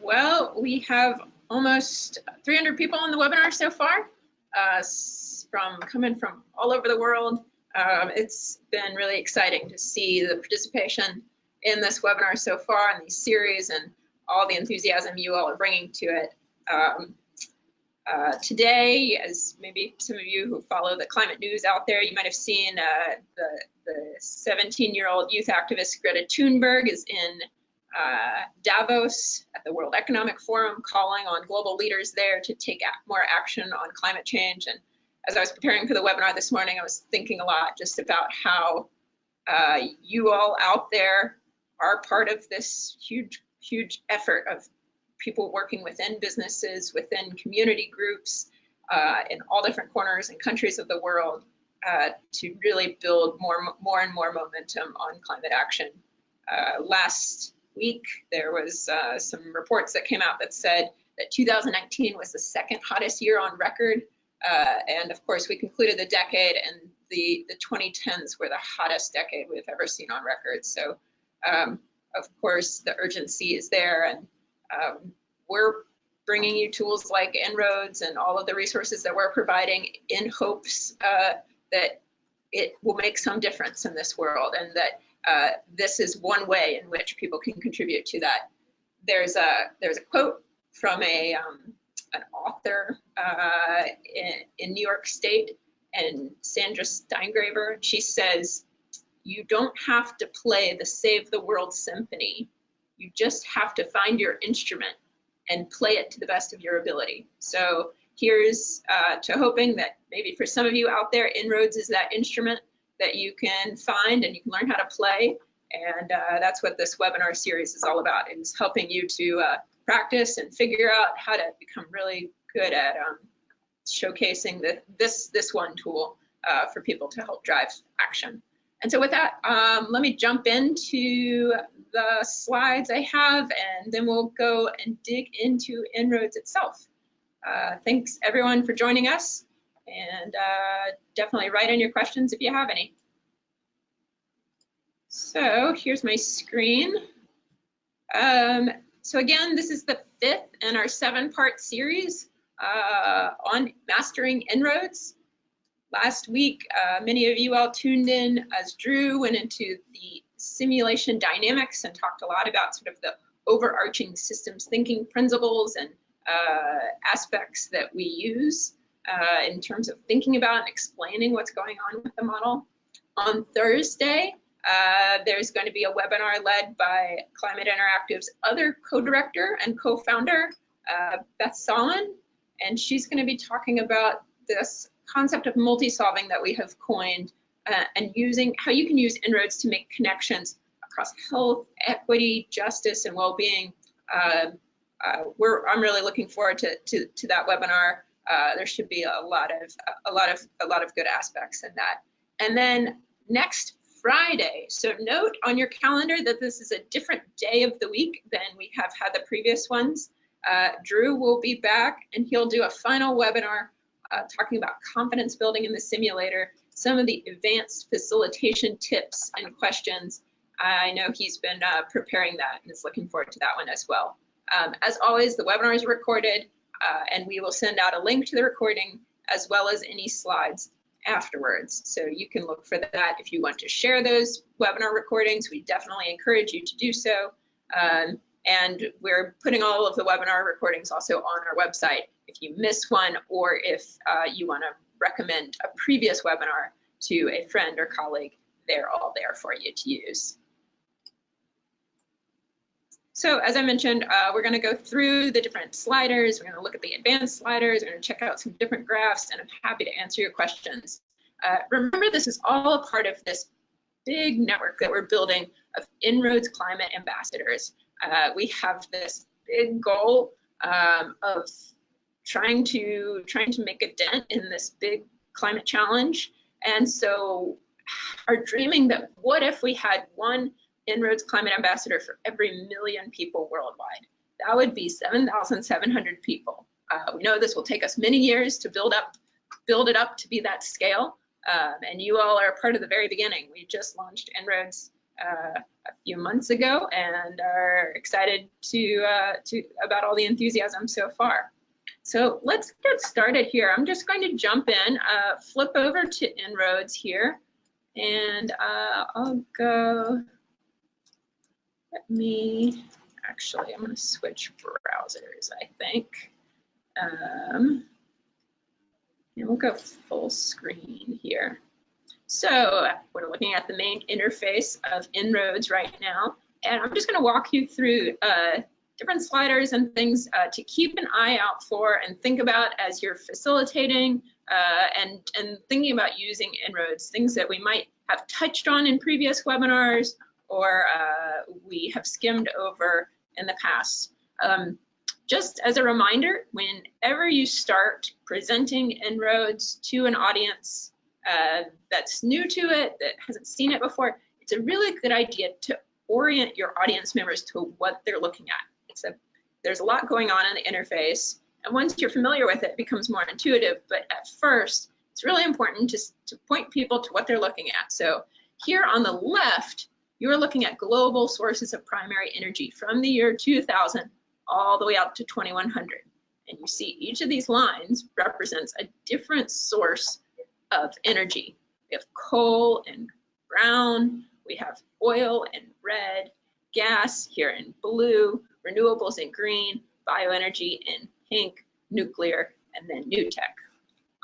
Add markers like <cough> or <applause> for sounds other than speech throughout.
Well, we have almost 300 people on the webinar so far, uh, from coming from all over the world. Um, it's been really exciting to see the participation in this webinar so far in these series and all the enthusiasm you all are bringing to it. Um, uh, today, as maybe some of you who follow the climate news out there, you might have seen uh, the 17-year-old youth activist Greta Thunberg is in uh, Davos at the World Economic Forum, calling on global leaders there to take more action on climate change. And as I was preparing for the webinar this morning, I was thinking a lot just about how uh, you all out there are part of this huge, huge effort of people working within businesses, within community groups, uh, in all different corners and countries of the world uh, to really build more, more and more momentum on climate action. Uh, last week, there was uh, some reports that came out that said that 2019 was the second hottest year on record. Uh, and of course, we concluded the decade and the, the 2010s were the hottest decade we've ever seen on record. So um, of course, the urgency is there and um, we're bringing you tools like En-ROADS and all of the resources that we're providing in hopes uh, that it will make some difference in this world and that uh, this is one way in which people can contribute to that. There's a there's a quote from a um, an author uh, in, in New York State and Sandra Steingraber. She says, "You don't have to play the Save the World symphony. You just have to find your instrument and play it to the best of your ability." So here's uh, to hoping that maybe for some of you out there, En-ROADS is that instrument that you can find and you can learn how to play. And uh, that's what this webinar series is all about, is helping you to uh, practice and figure out how to become really good at um, showcasing the, this, this one tool uh, for people to help drive action. And so with that, um, let me jump into the slides I have, and then we'll go and dig into En-ROADS itself. Uh, thanks everyone for joining us and uh, definitely write in your questions if you have any. So here's my screen. Um, so again, this is the fifth in our seven part series uh, on mastering En-ROADS. Last week, uh, many of you all tuned in as Drew went into the simulation dynamics and talked a lot about sort of the overarching systems thinking principles and uh, aspects that we use uh, in terms of thinking about and explaining what's going on with the model. On Thursday, uh, there's going to be a webinar led by Climate Interactive's other co-director and co-founder, uh, Beth Sawin, and she's going to be talking about this concept of multi-solving that we have coined uh, and using how you can use En-ROADS to make connections across health, equity, justice, and well-being. Uh, uh, I'm really looking forward to, to, to that webinar. Uh, there should be a lot of a lot of a lot of good aspects in that. And then next Friday, so note on your calendar that this is a different day of the week than we have had the previous ones. Uh, Drew will be back and he'll do a final webinar uh, talking about confidence building in the simulator, some of the advanced facilitation tips and questions. I know he's been uh, preparing that and is looking forward to that one as well. Um, as always, the webinar is recorded uh, and we will send out a link to the recording as well as any slides afterwards. So you can look for that if you want to share those webinar recordings. We definitely encourage you to do so. Um, and we're putting all of the webinar recordings also on our website if you miss one or if uh, you want to recommend a previous webinar to a friend or colleague, they're all there for you to use. So as I mentioned, uh, we're going to go through the different sliders. We're going to look at the advanced sliders. We're going to check out some different graphs, and I'm happy to answer your questions. Uh, remember, this is all a part of this big network that we're building of En-ROADS climate ambassadors. Uh, we have this big goal um, of trying to trying to make a dent in this big climate challenge. And so are dreaming that what if we had one En-ROADS Climate Ambassador for every million people worldwide. That would be 7,700 people. Uh, we know this will take us many years to build up, build it up to be that scale. Um, and you all are part of the very beginning. We just launched En-ROADS uh, a few months ago and are excited to, uh, to about all the enthusiasm so far. So let's get started here. I'm just going to jump in, uh, flip over to En-ROADS here, and uh, I'll go, let me, actually, I'm going to switch browsers, I think. Um, and we'll go full screen here. So we're looking at the main interface of En-ROADS right now, and I'm just going to walk you through uh, different sliders and things uh, to keep an eye out for and think about as you're facilitating uh, and, and thinking about using En-ROADS, things that we might have touched on in previous webinars or uh, we have skimmed over in the past. Um, just as a reminder, whenever you start presenting En-ROADS to an audience, uh, that's new to it, that hasn't seen it before, it's a really good idea to orient your audience members to what they're looking at. A, there's a lot going on in the interface, and once you're familiar with it, it becomes more intuitive, but at first, it's really important to, to point people to what they're looking at. So here on the left, you're looking at global sources of primary energy from the year 2000 all the way up to 2100. And you see each of these lines represents a different source of energy. We have coal and brown, we have oil and red, gas here in blue, renewables in green, bioenergy in pink, nuclear, and then new tech.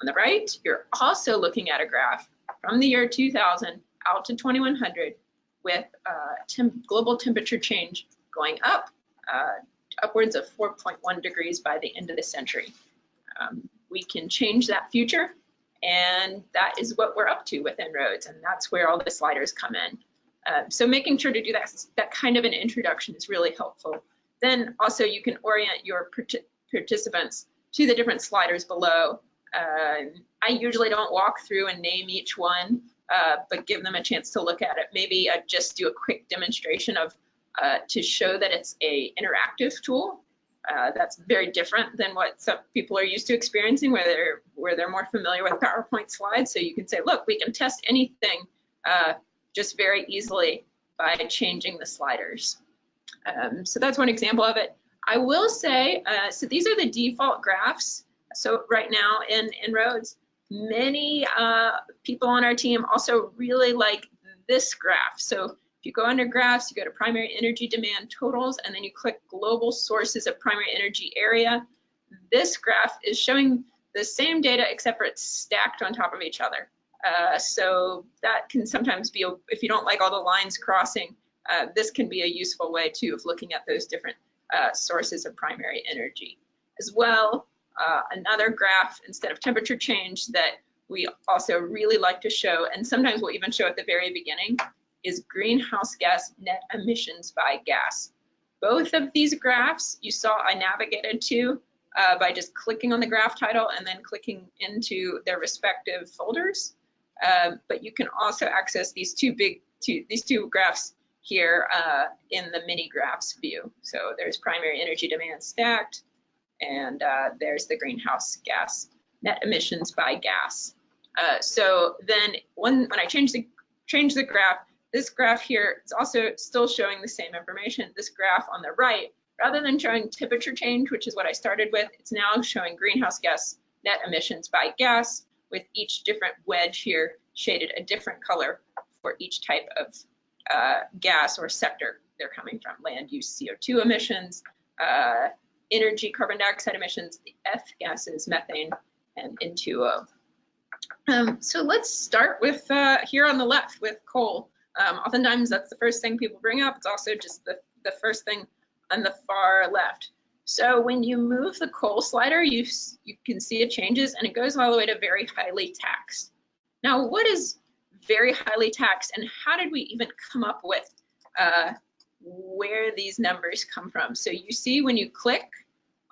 On the right, you're also looking at a graph from the year 2000 out to 2100 with uh, global temperature change going up, uh, upwards of 4.1 degrees by the end of the century. Um, we can change that future and that is what we're up to with En-ROADS, and that's where all the sliders come in. Uh, so making sure to do that, that kind of an introduction is really helpful. Then also you can orient your participants to the different sliders below. Uh, I usually don't walk through and name each one, uh, but give them a chance to look at it. Maybe I'd just do a quick demonstration of uh, to show that it's a interactive tool uh, that's very different than what some people are used to experiencing where they're where they're more familiar with PowerPoint slides. So you can say, look, we can test anything uh, just very easily by changing the sliders. Um, so that's one example of it. I will say, uh, so these are the default graphs. So right now in En-ROADS, many uh, people on our team also really like this graph. So if you go under graphs, you go to primary energy demand totals, and then you click global sources of primary energy area. This graph is showing the same data except for it's stacked on top of each other. Uh, so that can sometimes be, a, if you don't like all the lines crossing, uh, this can be a useful way too of looking at those different uh, sources of primary energy. As well, uh, another graph instead of temperature change that we also really like to show, and sometimes we'll even show at the very beginning, is greenhouse gas net emissions by gas. Both of these graphs you saw I navigated to uh, by just clicking on the graph title and then clicking into their respective folders. Um, but you can also access these two big, two, these two graphs here uh, in the mini graphs view. So there's primary energy demand stacked, and uh, there's the greenhouse gas net emissions by gas. Uh, so then when, when I change the, change the graph, this graph here is also still showing the same information. This graph on the right, rather than showing temperature change, which is what I started with, it's now showing greenhouse gas net emissions by gas with each different wedge here shaded a different color for each type of uh, gas or sector they're coming from. Land use CO2 emissions, uh, energy carbon dioxide emissions, the F gases, methane, and N2O. Um, so let's start with uh, here on the left with coal. Um, oftentimes that's the first thing people bring up. It's also just the, the first thing on the far left. So when you move the coal slider, you, you can see it changes and it goes all the way to very highly taxed. Now, what is very highly taxed and how did we even come up with uh, where these numbers come from? So you see when you click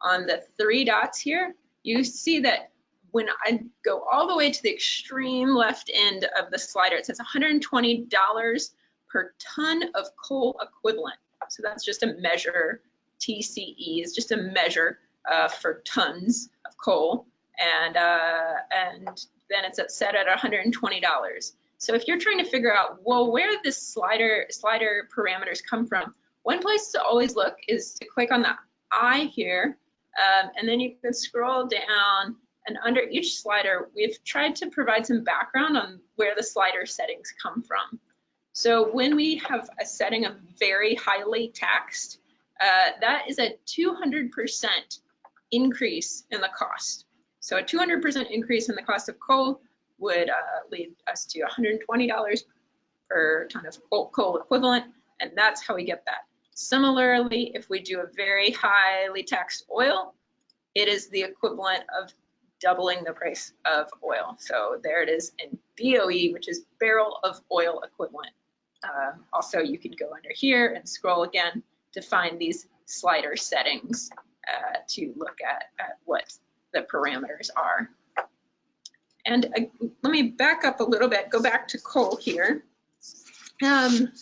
on the three dots here, you see that when I go all the way to the extreme left end of the slider, it says $120 per ton of coal equivalent. So that's just a measure, TCE is just a measure uh, for tons of coal. And, uh, and then it's set at $120. So if you're trying to figure out, well, where the slider, slider parameters come from, one place to always look is to click on the eye here, um, and then you can scroll down and under each slider, we've tried to provide some background on where the slider settings come from. So when we have a setting of very highly taxed, uh, that is a 200% increase in the cost. So a 200% increase in the cost of coal would uh, lead us to $120 per ton of coal, equivalent, and that's how we get that. Similarly, if we do a very highly taxed oil, it is the equivalent of doubling the price of oil. So there it is in BOE, which is barrel of oil equivalent. Uh, also, you can go under here and scroll again to find these slider settings uh, to look at, at what the parameters are. And uh, let me back up a little bit, go back to coal here. Um,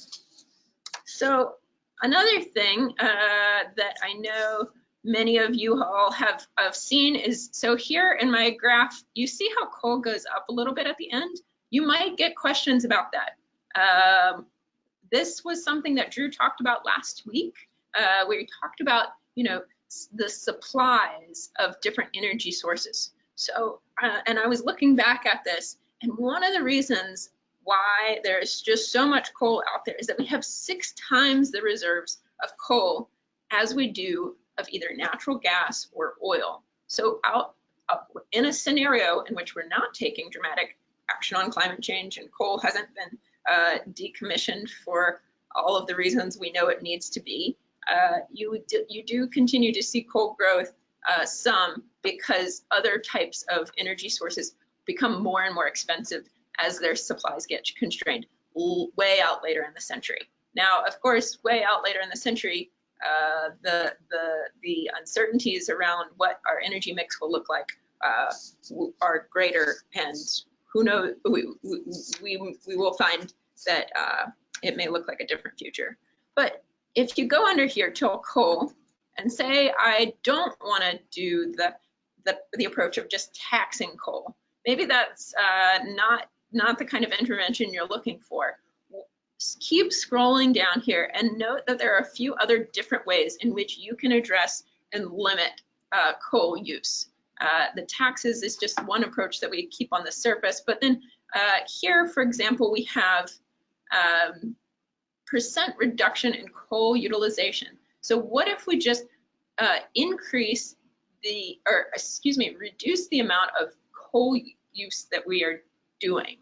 so another thing uh, that I know many of you all have, have seen is, so here in my graph, you see how coal goes up a little bit at the end? You might get questions about that. Um, this was something that Drew talked about last week. Uh, we talked about, you know, the supplies of different energy sources. So, uh, and I was looking back at this, and one of the reasons why there's just so much coal out there is that we have six times the reserves of coal as we do of either natural gas or oil. So out, in a scenario in which we're not taking dramatic action on climate change and coal hasn't been uh, decommissioned for all of the reasons we know it needs to be, uh, you, you do continue to see coal growth uh, some because other types of energy sources become more and more expensive as their supplies get constrained way out later in the century. Now, of course, way out later in the century, uh, the, the, the uncertainties around what our energy mix will look like uh, are greater and who knows, we, we, we will find that uh, it may look like a different future. But if you go under here to coal and say, I don't want to do the, the, the, approach of just taxing coal, maybe that's uh, not, not the kind of intervention you're looking for. Keep scrolling down here and note that there are a few other different ways in which you can address and limit uh, coal use. Uh, the taxes is just one approach that we keep on the surface, but then uh, here, for example, we have um, percent reduction in coal utilization. So what if we just uh, increase the, or excuse me, reduce the amount of coal use that we are doing?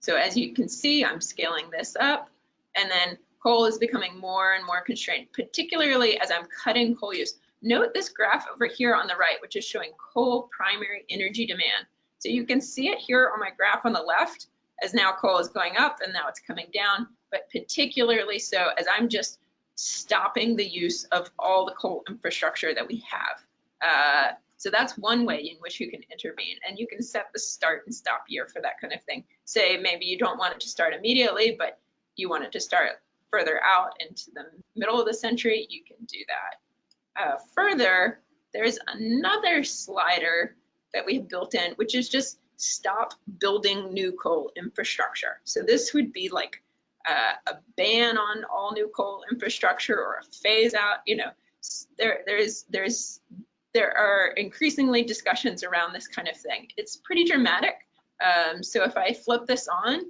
So as you can see, I'm scaling this up and then coal is becoming more and more constrained, particularly as I'm cutting coal use. Note this graph over here on the right, which is showing coal primary energy demand. So you can see it here on my graph on the left as now coal is going up and now it's coming down but particularly so as I'm just stopping the use of all the coal infrastructure that we have. Uh, so that's one way in which you can intervene and you can set the start and stop year for that kind of thing. Say maybe you don't want it to start immediately, but you want it to start further out into the middle of the century, you can do that. Uh, further, there's another slider that we have built in, which is just stop building new coal infrastructure. So this would be like uh, a ban on all new coal infrastructure or a phase out. You know, there there's there's there are increasingly discussions around this kind of thing. It's pretty dramatic. Um, so if I flip this on,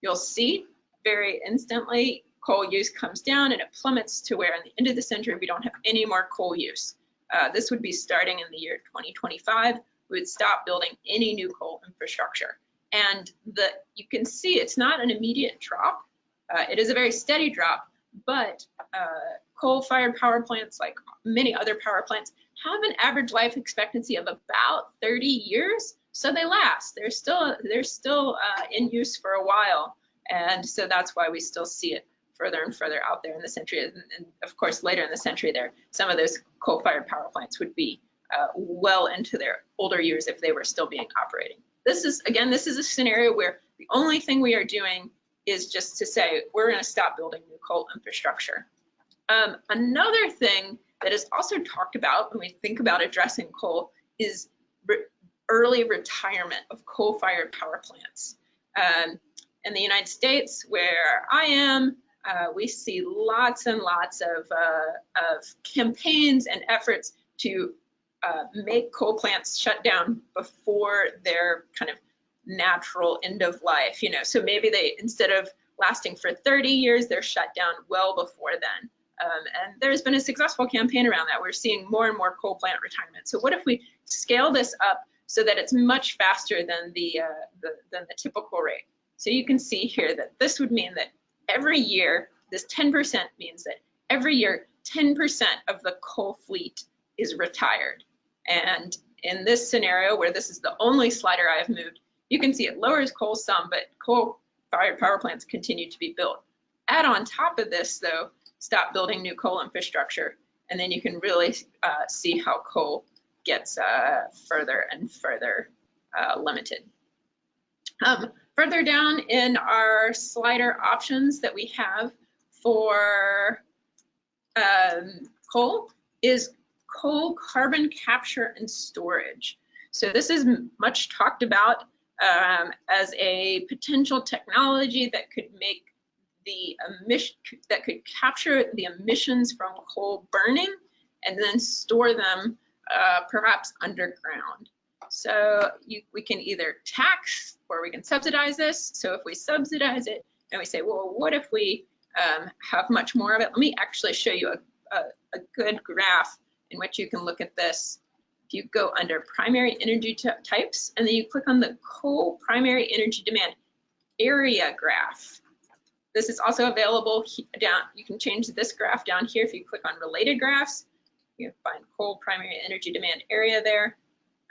you'll see very instantly coal use comes down and it plummets to where in the end of the century we don't have any more coal use. Uh, this would be starting in the year 2025. We would stop building any new coal infrastructure. And the you can see it's not an immediate drop. Uh, it is a very steady drop, but uh, coal-fired power plants, like many other power plants, have an average life expectancy of about 30 years, so they last. They're still they're still uh, in use for a while, and so that's why we still see it further and further out there in the century. And, and of course, later in the century, there some of those coal-fired power plants would be uh, well into their older years if they were still being operating. This is again, this is a scenario where the only thing we are doing is just to say we're going to stop building new coal infrastructure. Um, another thing that is also talked about when we think about addressing coal is re early retirement of coal-fired power plants. Um, in the United States, where I am, uh, we see lots and lots of, uh, of campaigns and efforts to uh, make coal plants shut down before their kind of natural end of life. You know, so maybe they instead of lasting for 30 years, they're shut down well before then. Um, and there's been a successful campaign around that. We're seeing more and more coal plant retirement. So what if we scale this up so that it's much faster than the, uh, the, than the typical rate? So you can see here that this would mean that every year, this 10% means that every year, 10% of the coal fleet is retired. And in this scenario, where this is the only slider I have moved, you can see it lowers coal some, but coal-fired power plants continue to be built. Add on top of this, though, stop building new coal infrastructure, and then you can really uh, see how coal gets uh, further and further uh, limited. Um, further down in our slider options that we have for um, coal is coal carbon capture and storage. So this is much talked about um, as a potential technology that could make the emission that could capture the emissions from coal burning and then store them uh, perhaps underground. So you, we can either tax or we can subsidize this. So if we subsidize it and we say, well, what if we um, have much more of it? Let me actually show you a, a, a good graph in which you can look at this. You go under primary energy types and then you click on the coal primary energy demand area graph. This is also available down. You can change this graph down here if you click on related graphs. You can find coal primary energy demand area there,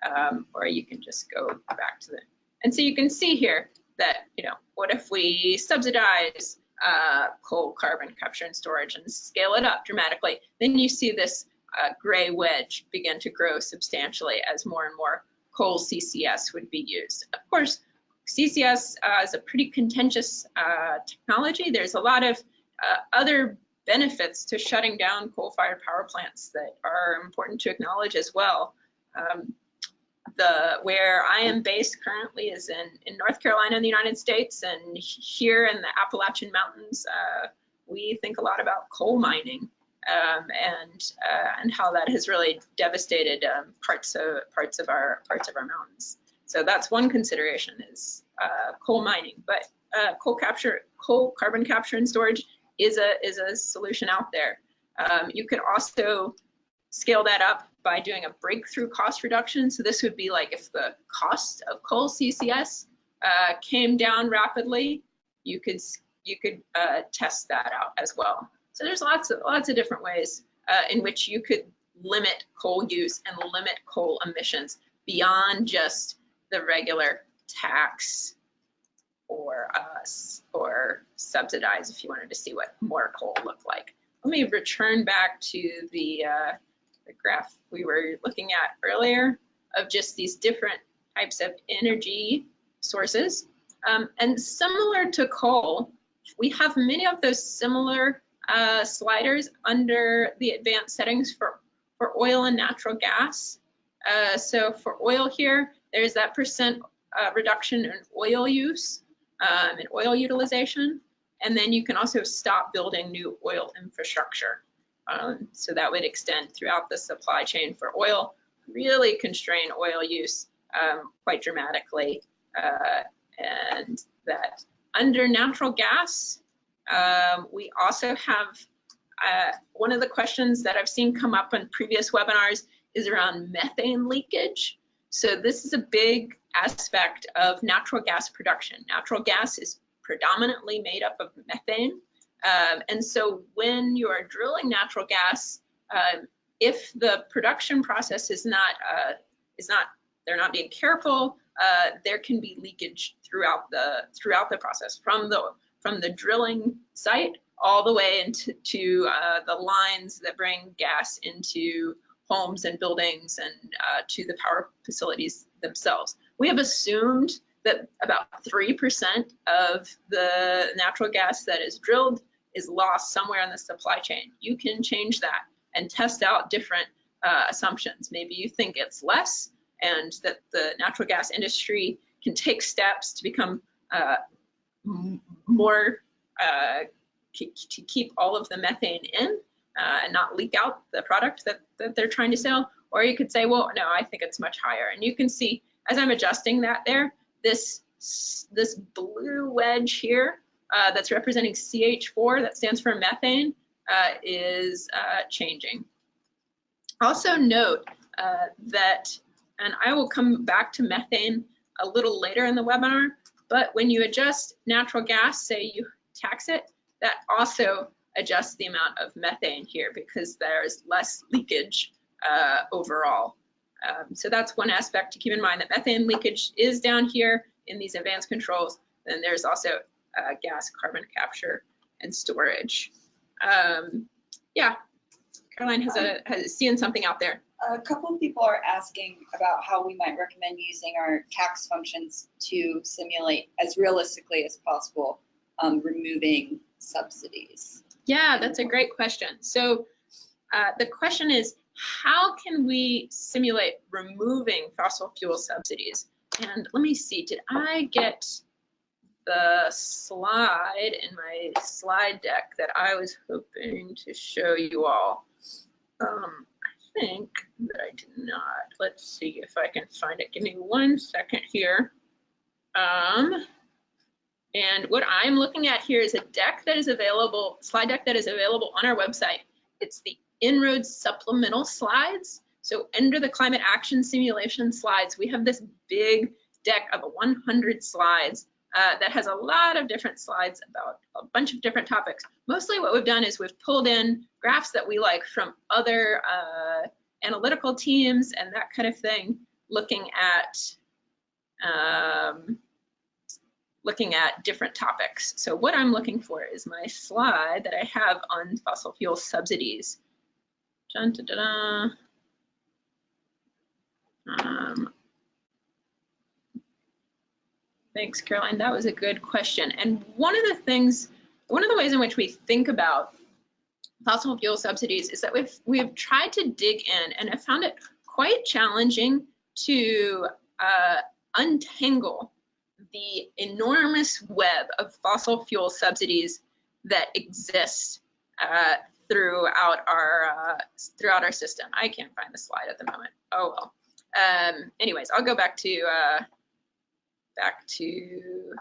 um, or you can just go back to the. And so you can see here that, you know, what if we subsidize uh, coal carbon capture and storage and scale it up dramatically? Then you see this uh, gray wedge begin to grow substantially as more and more coal CCS would be used. Of course, CCS uh, is a pretty contentious uh, technology. There's a lot of uh, other benefits to shutting down coal-fired power plants that are important to acknowledge as well. Um, the where I am based currently is in, in North Carolina in the United States, and here in the Appalachian Mountains, uh, we think a lot about coal mining um, and uh, and how that has really devastated um, parts of parts of our parts of our mountains. So that's one consideration is uh, coal mining, but uh, coal capture, coal carbon capture and storage is a is a solution out there. Um, you could also scale that up by doing a breakthrough cost reduction. So this would be like if the cost of coal CCS uh, came down rapidly, you could you could uh, test that out as well. So there's lots of lots of different ways uh, in which you could limit coal use and limit coal emissions beyond just the regular tax or us or subsidize if you wanted to see what more coal looked like. Let me return back to the, uh, the graph we were looking at earlier of just these different types of energy sources. Um, and similar to coal, we have many of those similar uh, sliders under the advanced settings for, for oil and natural gas. Uh, so for oil here, there's that percent uh, reduction in oil use um, and oil utilization. And then you can also stop building new oil infrastructure. Um, so that would extend throughout the supply chain for oil, really constrain oil use um, quite dramatically. Uh, and that under natural gas, um, we also have uh, one of the questions that I've seen come up in previous webinars is around methane leakage. So this is a big aspect of natural gas production. Natural gas is predominantly made up of methane. Um, and so when you are drilling natural gas, uh, if the production process is not, uh, is not, they're not being careful, uh, there can be leakage throughout the, throughout the process from the, from the drilling site all the way into to, uh, the lines that bring gas into homes and buildings and uh, to the power facilities themselves. We have assumed that about 3% of the natural gas that is drilled is lost somewhere in the supply chain. You can change that and test out different uh, assumptions. Maybe you think it's less and that the natural gas industry can take steps to become uh, more uh, to keep all of the methane in uh, and not leak out the product that, that they're trying to sell. Or you could say, well, no, I think it's much higher. And you can see as I'm adjusting that there, this, this blue wedge here uh, that's representing CH4, that stands for methane, uh, is uh, changing. Also note uh, that, and I will come back to methane a little later in the webinar, but when you adjust natural gas, say you tax it, that also adjusts the amount of methane here because there's less leakage uh, overall. Um, so that's one aspect to keep in mind that methane leakage is down here in these advanced controls. Then there's also uh, gas carbon capture and storage. Um, yeah, Caroline has a has seen something out there. A couple of people are asking about how we might recommend using our tax functions to simulate as realistically as possible um, removing subsidies. Yeah, that's a great question. So uh, the question is, how can we simulate removing fossil fuel subsidies? And let me see, did I get the slide in my slide deck that I was hoping to show you all? Um, think that I did not. Let's see if I can find it. Give me one second here. Um, and what I'm looking at here is a deck that is available, slide deck that is available on our website. It's the En-ROADS supplemental slides. So under the climate action simulation slides, we have this big deck of 100 slides uh, that has a lot of different slides about a bunch of different topics. Mostly what we've done is we've pulled in graphs that we like from other uh, analytical teams and that kind of thing, looking at um, looking at different topics. So what I'm looking for is my slide that I have on fossil fuel subsidies. Dun, dun, dun, um, thanks, Caroline. That was a good question. And one of the things, one of the ways in which we think about fossil fuel subsidies is that we've we've tried to dig in and have found it quite challenging to uh, untangle the enormous web of fossil fuel subsidies that exist uh, throughout our uh, throughout our system. I can't find the slide at the moment. Oh well. Um, anyways, I'll go back to uh, back to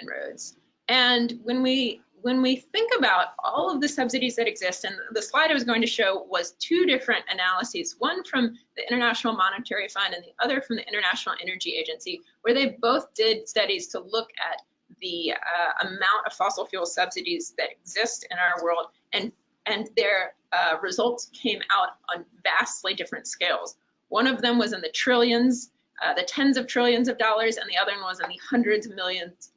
En-ROADS. And when we when we think about all of the subsidies that exist, and the slide I was going to show was two different analyses, one from the International Monetary Fund and the other from the International Energy Agency, where they both did studies to look at the uh, amount of fossil fuel subsidies that exist in our world, and, and their uh, results came out on vastly different scales. One of them was in the trillions, uh, the tens of trillions of dollars, and the other one was in the hundreds of millions,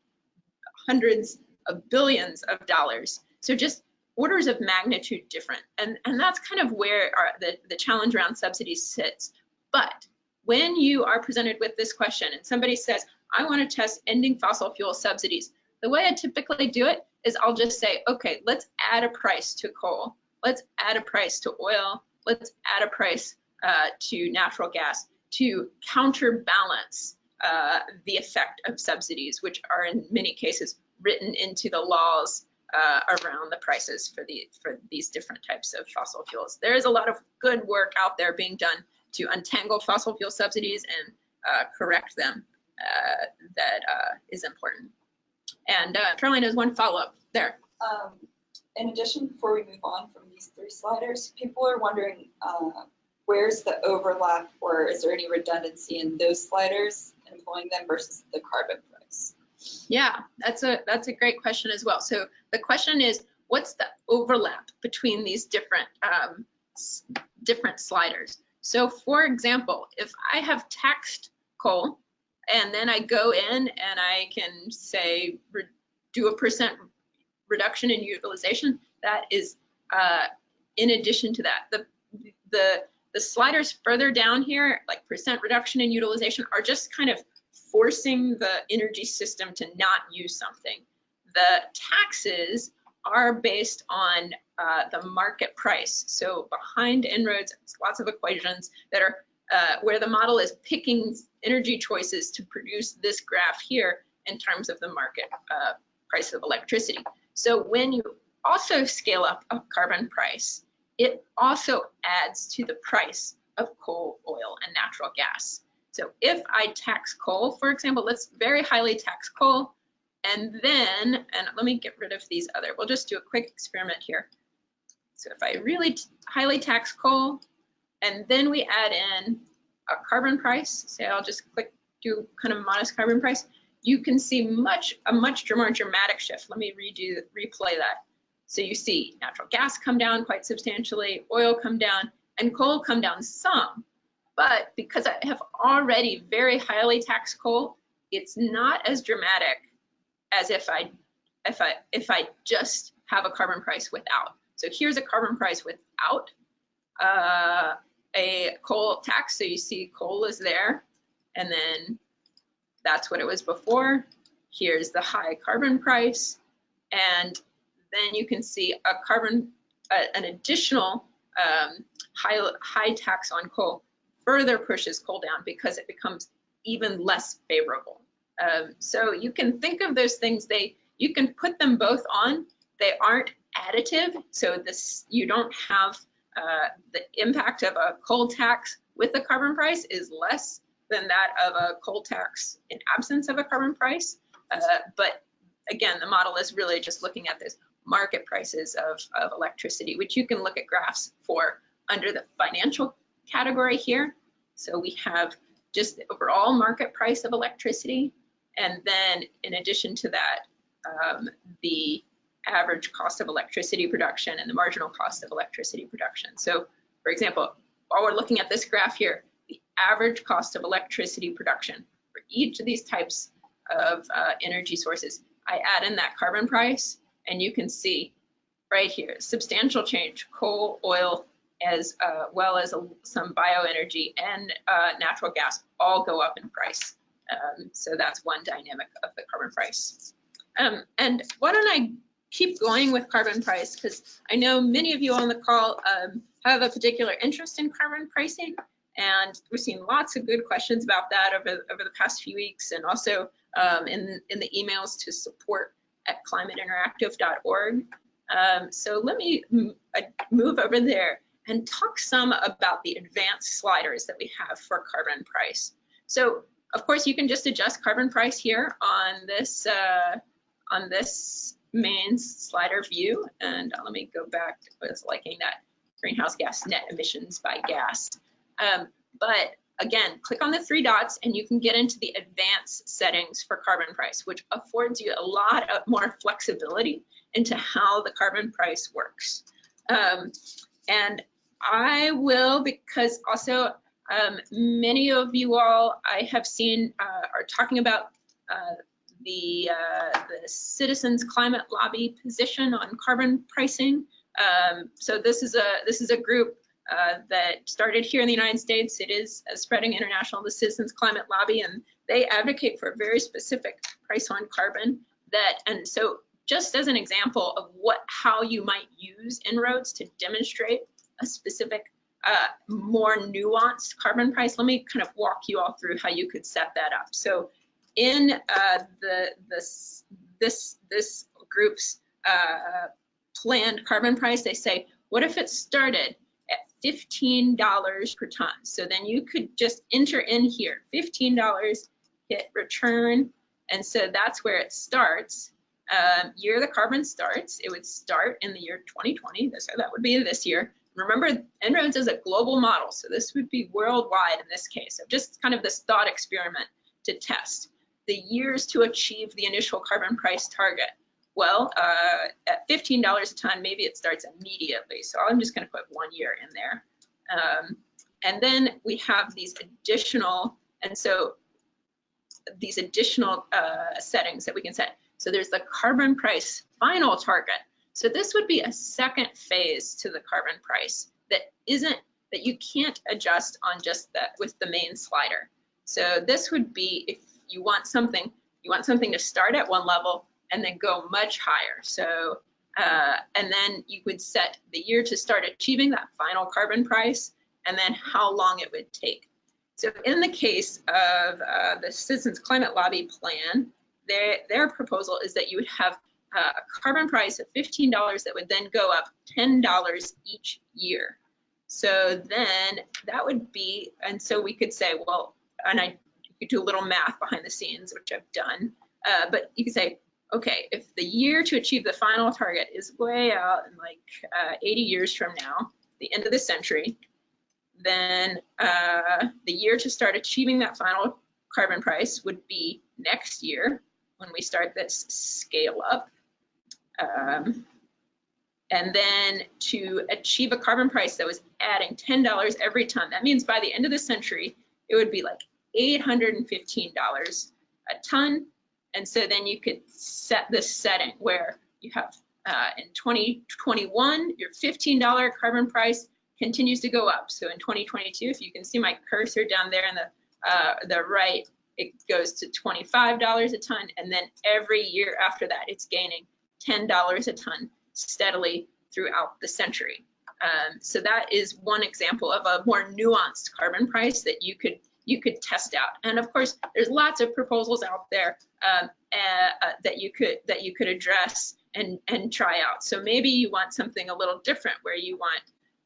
hundreds of billions of dollars. So just orders of magnitude different. And, and that's kind of where our, the, the challenge around subsidies sits. But when you are presented with this question and somebody says, I want to test ending fossil fuel subsidies, the way I typically do it is I'll just say, okay, let's add a price to coal. Let's add a price to oil. Let's add a price uh, to natural gas to counterbalance uh, the effect of subsidies, which are in many cases written into the laws uh, around the prices for the for these different types of fossil fuels. There is a lot of good work out there being done to untangle fossil fuel subsidies and uh, correct them. Uh, that uh, is important. And uh, Caroline has one follow-up there. Um, in addition, before we move on from these three sliders, people are wondering where's the overlap or is there any redundancy in those sliders employing them versus the carbon price? Yeah, that's a that's a great question as well. So the question is, what's the overlap between these different um, different sliders? So for example, if I have taxed coal and then I go in and I can say do a percent reduction in utilization, that is uh, in addition to that. The the the sliders further down here, like percent reduction in utilization, are just kind of forcing the energy system to not use something. The taxes are based on uh, the market price. So behind En-ROADS, lots of equations that are uh, where the model is picking energy choices to produce this graph here in terms of the market uh, price of electricity. So when you also scale up a carbon price, it also adds to the price of coal, oil, and natural gas. So if I tax coal, for example, let's very highly tax coal, and then, and let me get rid of these other, we'll just do a quick experiment here. So if I really highly tax coal, and then we add in a carbon price, say I'll just click do kind of modest carbon price, you can see much a much more dramatic shift. Let me redo replay that. So you see natural gas come down quite substantially, oil come down, and coal come down some. But because I have already very highly taxed coal, it's not as dramatic as if I if I if I just have a carbon price without. So here's a carbon price without uh, a coal tax. So you see coal is there, and then that's what it was before. Here's the high carbon price, and then you can see a carbon, uh, an additional um, high, high tax on coal further pushes coal down because it becomes even less favorable. Um, so you can think of those things, they you can put them both on. They aren't additive, so this you don't have uh, the impact of a coal tax with the carbon price is less than that of a coal tax in absence of a carbon price. Uh, but again, the model is really just looking at this market prices of, of electricity, which you can look at graphs for under the financial category here. So we have just the overall market price of electricity. And then in addition to that, um, the average cost of electricity production and the marginal cost of electricity production. So for example, while we're looking at this graph here, the average cost of electricity production for each of these types of uh, energy sources, I add in that carbon price and you can see right here, substantial change, coal, oil, as uh, well as a, some bioenergy and uh, natural gas all go up in price. Um, so that's one dynamic of the carbon price. Um, and why don't I keep going with carbon price because I know many of you on the call um, have a particular interest in carbon pricing and we've seen lots of good questions about that over, over the past few weeks and also um, in, in the emails to support at climateinteractive.org. Um, so let me uh, move over there and talk some about the advanced sliders that we have for carbon price. So of course you can just adjust carbon price here on this uh, on this main slider view. And uh, let me go back to was liking that greenhouse gas net emissions by gas. Um, but again, click on the three dots and you can get into the advanced settings for carbon price, which affords you a lot of more flexibility into how the carbon price works. Um, and I will, because also um, many of you all I have seen uh, are talking about uh, the, uh, the Citizens Climate Lobby position on carbon pricing. Um, so this is a this is a group uh, that started here in the United States. It is uh, spreading international, the Citizens Climate Lobby, and they advocate for a very specific price on carbon that, and so just as an example of what, how you might use En-ROADS to demonstrate a specific, uh, more nuanced carbon price, let me kind of walk you all through how you could set that up. So in uh, the, this, this, this group's uh, planned carbon price, they say, what if it started $15 per ton. So then you could just enter in here, $15, hit return. And so that's where it starts. Um, year the carbon starts, it would start in the year 2020. So that would be this year. Remember, En-ROADS is a global model, so this would be worldwide in this case. So just kind of this thought experiment to test the years to achieve the initial carbon price target. Well, uh, at $15 a ton, maybe it starts immediately. So I'm just going to put one year in there. Um, and then we have these additional, and so these additional uh, settings that we can set. So there's the carbon price final target. So this would be a second phase to the carbon price that isn't, that you can't adjust on just that with the main slider. So this would be if you want something, you want something to start at one level and then go much higher. So, uh, and then you would set the year to start achieving that final carbon price and then how long it would take. So in the case of uh, the Citizens Climate Lobby plan, their, their proposal is that you would have uh, a carbon price of $15 that would then go up $10 each year. So then that would be, and so we could say, well, and I could do a little math behind the scenes, which I've done, uh, but you could say, okay, if the year to achieve the final target is way out in like uh, 80 years from now, the end of the century, then uh, the year to start achieving that final carbon price would be next year when we start this scale up. Um, and then to achieve a carbon price that was adding $10 every ton, that means by the end of the century, it would be like $815 a ton. And so then you could set this setting where you have uh, in 2021, your $15 carbon price continues to go up. So in 2022, if you can see my cursor down there in the, uh, the right, it goes to $25 a ton. And then every year after that, it's gaining $10 a ton steadily throughout the century. Um, so that is one example of a more nuanced carbon price that you could you could test out. And of course, there's lots of proposals out there um, uh, uh, that you could that you could address and and try out. So maybe you want something a little different, where you want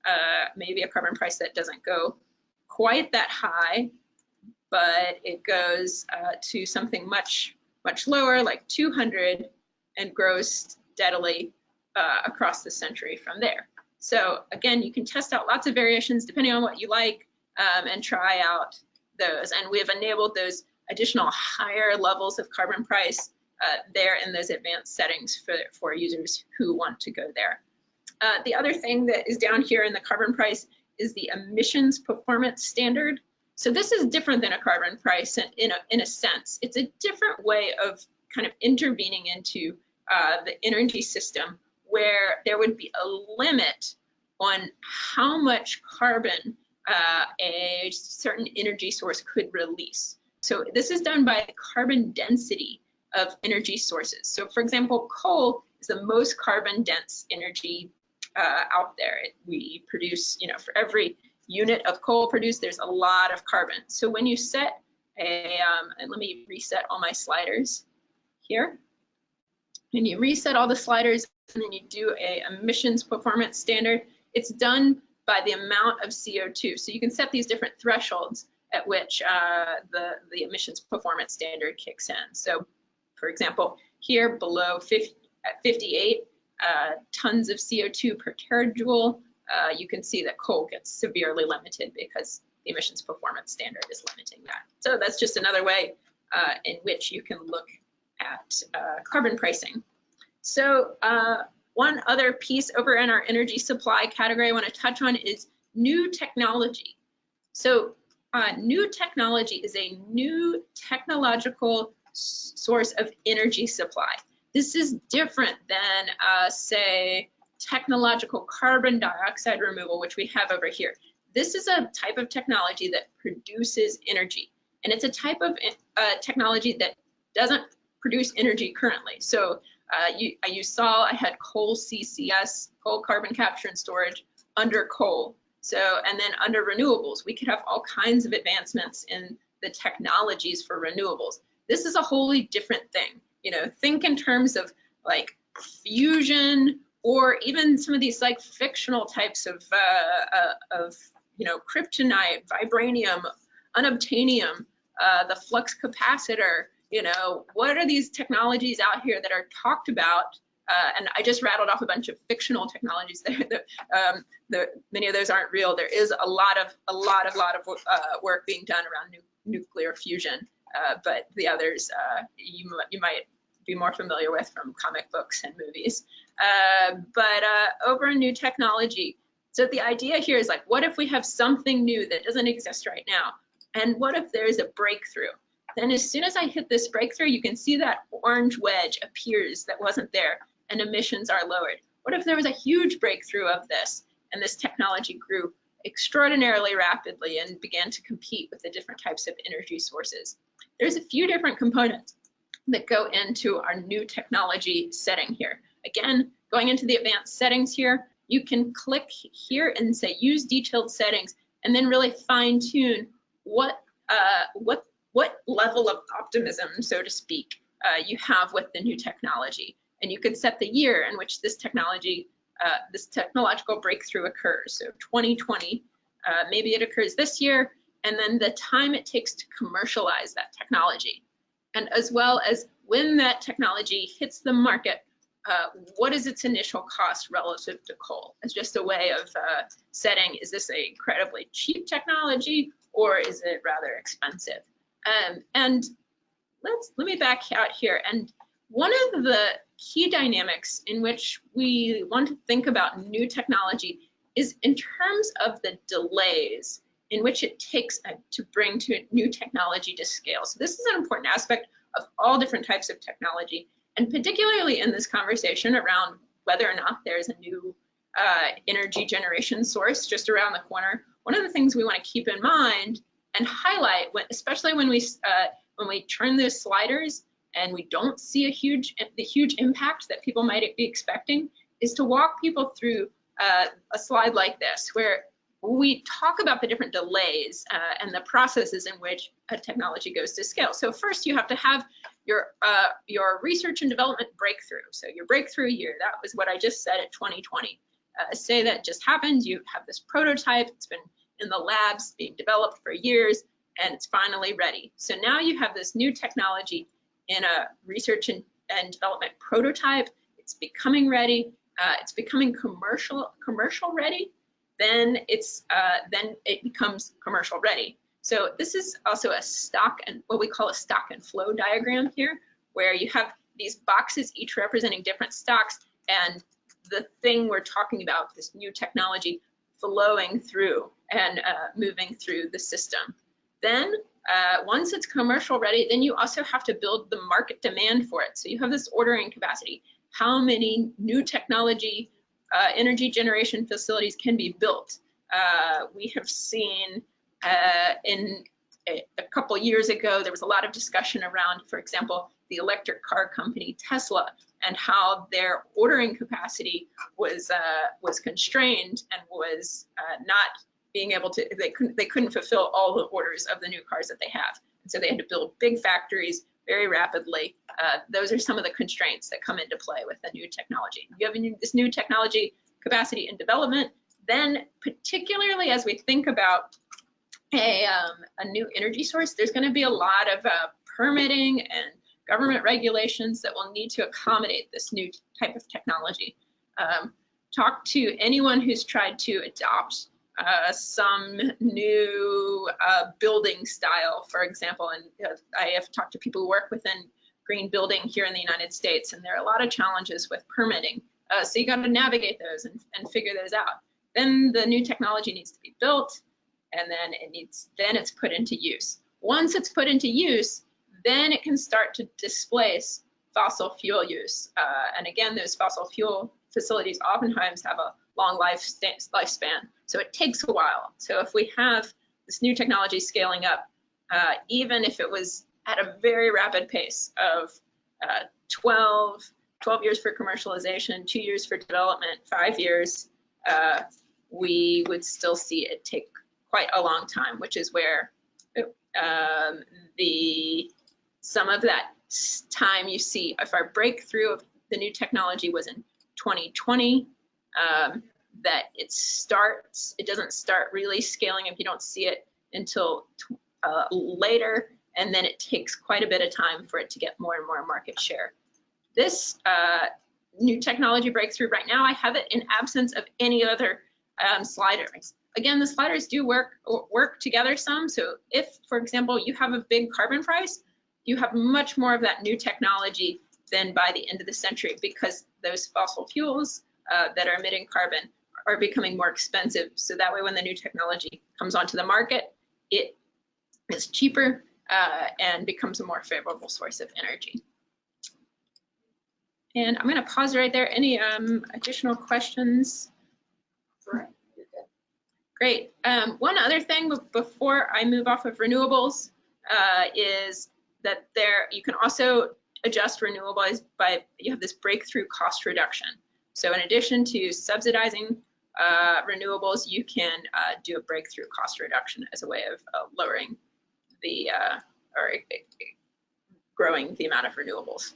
uh, maybe a carbon price that doesn't go quite that high, but it goes uh, to something much much lower, like 200, and grows steadily uh, across the century from there. So again, you can test out lots of variations depending on what you like um, and try out those. And we have enabled those additional higher levels of carbon price uh, there in those advanced settings for, for users who want to go there. Uh, the other thing that is down here in the carbon price is the emissions performance standard. So this is different than a carbon price in, in, a, in a sense. It's a different way of kind of intervening into uh, the energy system where there would be a limit on how much carbon uh, a certain energy source could release. So this is done by the carbon density of energy sources. So for example, coal is the most carbon dense energy uh, out there. We produce, you know, for every unit of coal produced, there's a lot of carbon. So when you set a, um, and let me reset all my sliders here and you reset all the sliders and then you do a emissions performance standard, it's done by the amount of CO2. So you can set these different thresholds at which uh, the, the emissions performance standard kicks in. So for example, here below 50, at 58 uh, tons of CO2 per terajoule, uh, you can see that coal gets severely limited because the emissions performance standard is limiting that. So that's just another way uh, in which you can look at uh, carbon pricing. So uh, one other piece over in our energy supply category I want to touch on is new technology. So uh, new technology is a new technological source of energy supply. This is different than, uh, say, technological carbon dioxide removal, which we have over here. This is a type of technology that produces energy, and it's a type of uh, technology that doesn't produce energy currently. So uh, you, uh, you saw I had coal CCS, coal carbon capture and storage under coal. So, and then under renewables, we could have all kinds of advancements in the technologies for renewables. This is a wholly different thing. You know, think in terms of like fusion or even some of these like fictional types of, uh, uh, of you know, kryptonite, vibranium, unobtainium, uh, the flux capacitor, you know, what are these technologies out here that are talked about? Uh, and I just rattled off a bunch of fictional technologies there. <laughs> that, um, the, many of those aren't real. There is a lot of a lot of lot of uh, work being done around nu nuclear fusion, uh, but the others uh, you you might be more familiar with from comic books and movies. Uh, but uh, over in new technology, so the idea here is like, what if we have something new that doesn't exist right now? And what if there's a breakthrough? Then as soon as I hit this breakthrough, you can see that orange wedge appears that wasn't there and emissions are lowered. What if there was a huge breakthrough of this and this technology grew extraordinarily rapidly and began to compete with the different types of energy sources? There's a few different components that go into our new technology setting here. Again, going into the advanced settings here, you can click here and say use detailed settings and then really fine tune what uh, what what level of optimism, so to speak, uh, you have with the new technology. And you could set the year in which this technology, uh, this technological breakthrough occurs. So 2020, uh, maybe it occurs this year, and then the time it takes to commercialize that technology. And as well as when that technology hits the market, uh, what is its initial cost relative to coal? It's just a way of uh, setting, is this a incredibly cheap technology or is it rather expensive? Um, and let's let me back out here. And one of the key dynamics in which we want to think about new technology is in terms of the delays in which it takes uh, to bring to new technology to scale. So this is an important aspect of all different types of technology, and particularly in this conversation around whether or not there's a new uh, energy generation source just around the corner. One of the things we want to keep in mind and highlight, when, especially when we uh, when we turn those sliders and we don't see a huge the huge impact that people might be expecting, is to walk people through uh, a slide like this, where we talk about the different delays uh, and the processes in which a technology goes to scale. So first you have to have your uh, your research and development breakthrough. So your breakthrough year, that was what I just said at 2020. Uh, say that just happened, you have this prototype, it's been in the labs being developed for years, and it's finally ready. So now you have this new technology in a research and, and development prototype, it's becoming ready, uh, it's becoming commercial commercial ready, then it's uh, then it becomes commercial ready. So this is also a stock and what we call a stock and flow diagram here, where you have these boxes each representing different stocks and the thing we're talking about, this new technology flowing through and uh, moving through the system. Then uh, once it's commercial ready, then you also have to build the market demand for it. So you have this ordering capacity. How many new technology uh, energy generation facilities can be built. Uh, we have seen uh, in a, a, couple years ago, there was a lot of discussion around, for example, the electric car company Tesla and how their ordering capacity was uh, was constrained and was uh, not being able to they couldn't they couldn't fulfill all the orders of the new cars that they have. And so they had to build big factories very rapidly. Uh, those are some of the constraints that come into play with the new technology. You have this new technology capacity and development, then particularly as we think about a, um, a new energy source, there's going to be a lot of uh, permitting and government regulations that will need to accommodate this new type of technology. Um, talk to anyone who's tried to adopt uh, some new uh, building style, for example. And uh, I have talked to people who work within green building here in the United States, and there are a lot of challenges with permitting. Uh, so you got to navigate those and, and figure those out. Then the new technology needs to be built, and then it needs then it's put into use. Once it's put into use, then it can start to displace fossil fuel use. Uh, and again, those fossil fuel facilities oftentimes have a long life lifespan. So it takes a while. So if we have this new technology scaling up, uh, even if it was at a very rapid pace of uh, 12, 12 years for commercialization, two years for development, five years, uh, we would still see it take quite a long time, which is where um, the some of that time you see if our breakthrough of the new technology was in 2020, um, that it starts, it doesn't start really scaling if you don't see it until uh, later, and then it takes quite a bit of time for it to get more and more market share. This uh, new technology breakthrough right now, I have it in absence of any other um, sliders. Again, the sliders do work work together some. So if, for example, you have a big carbon price, you have much more of that new technology than by the end of the century because those fossil fuels uh, that are emitting carbon are becoming more expensive. So that way, when the new technology comes onto the market, it is cheaper uh, and becomes a more favorable source of energy. And I'm going to pause right there. Any um, additional questions? Great. Um, one other thing before I move off of renewables uh, is that there you can also adjust renewables by you have this breakthrough cost reduction. So in addition to subsidizing uh, renewables, you can uh, do a breakthrough cost reduction as a way of uh, lowering the uh, or growing the amount of renewables.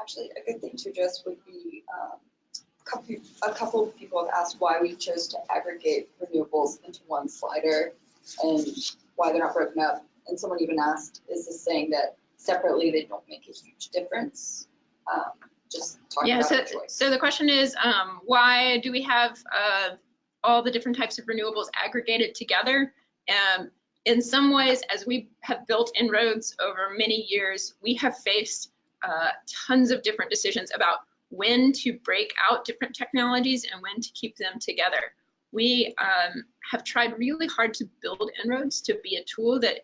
Actually, a good thing to address would be, um, a couple, a couple of people have asked why we chose to aggregate renewables into one slider and why they're not broken up. And someone even asked, is this saying that separately they don't make a huge difference? Um, Just talking Yeah, about so, the choice. so the question is, um, why do we have, uh, all the different types of renewables aggregated together? Um, in some ways, as we have built En-ROADS over many years, we have faced, uh, tons of different decisions about when to break out different technologies and when to keep them together. We, um, have tried really hard to build En-ROADS to be a tool that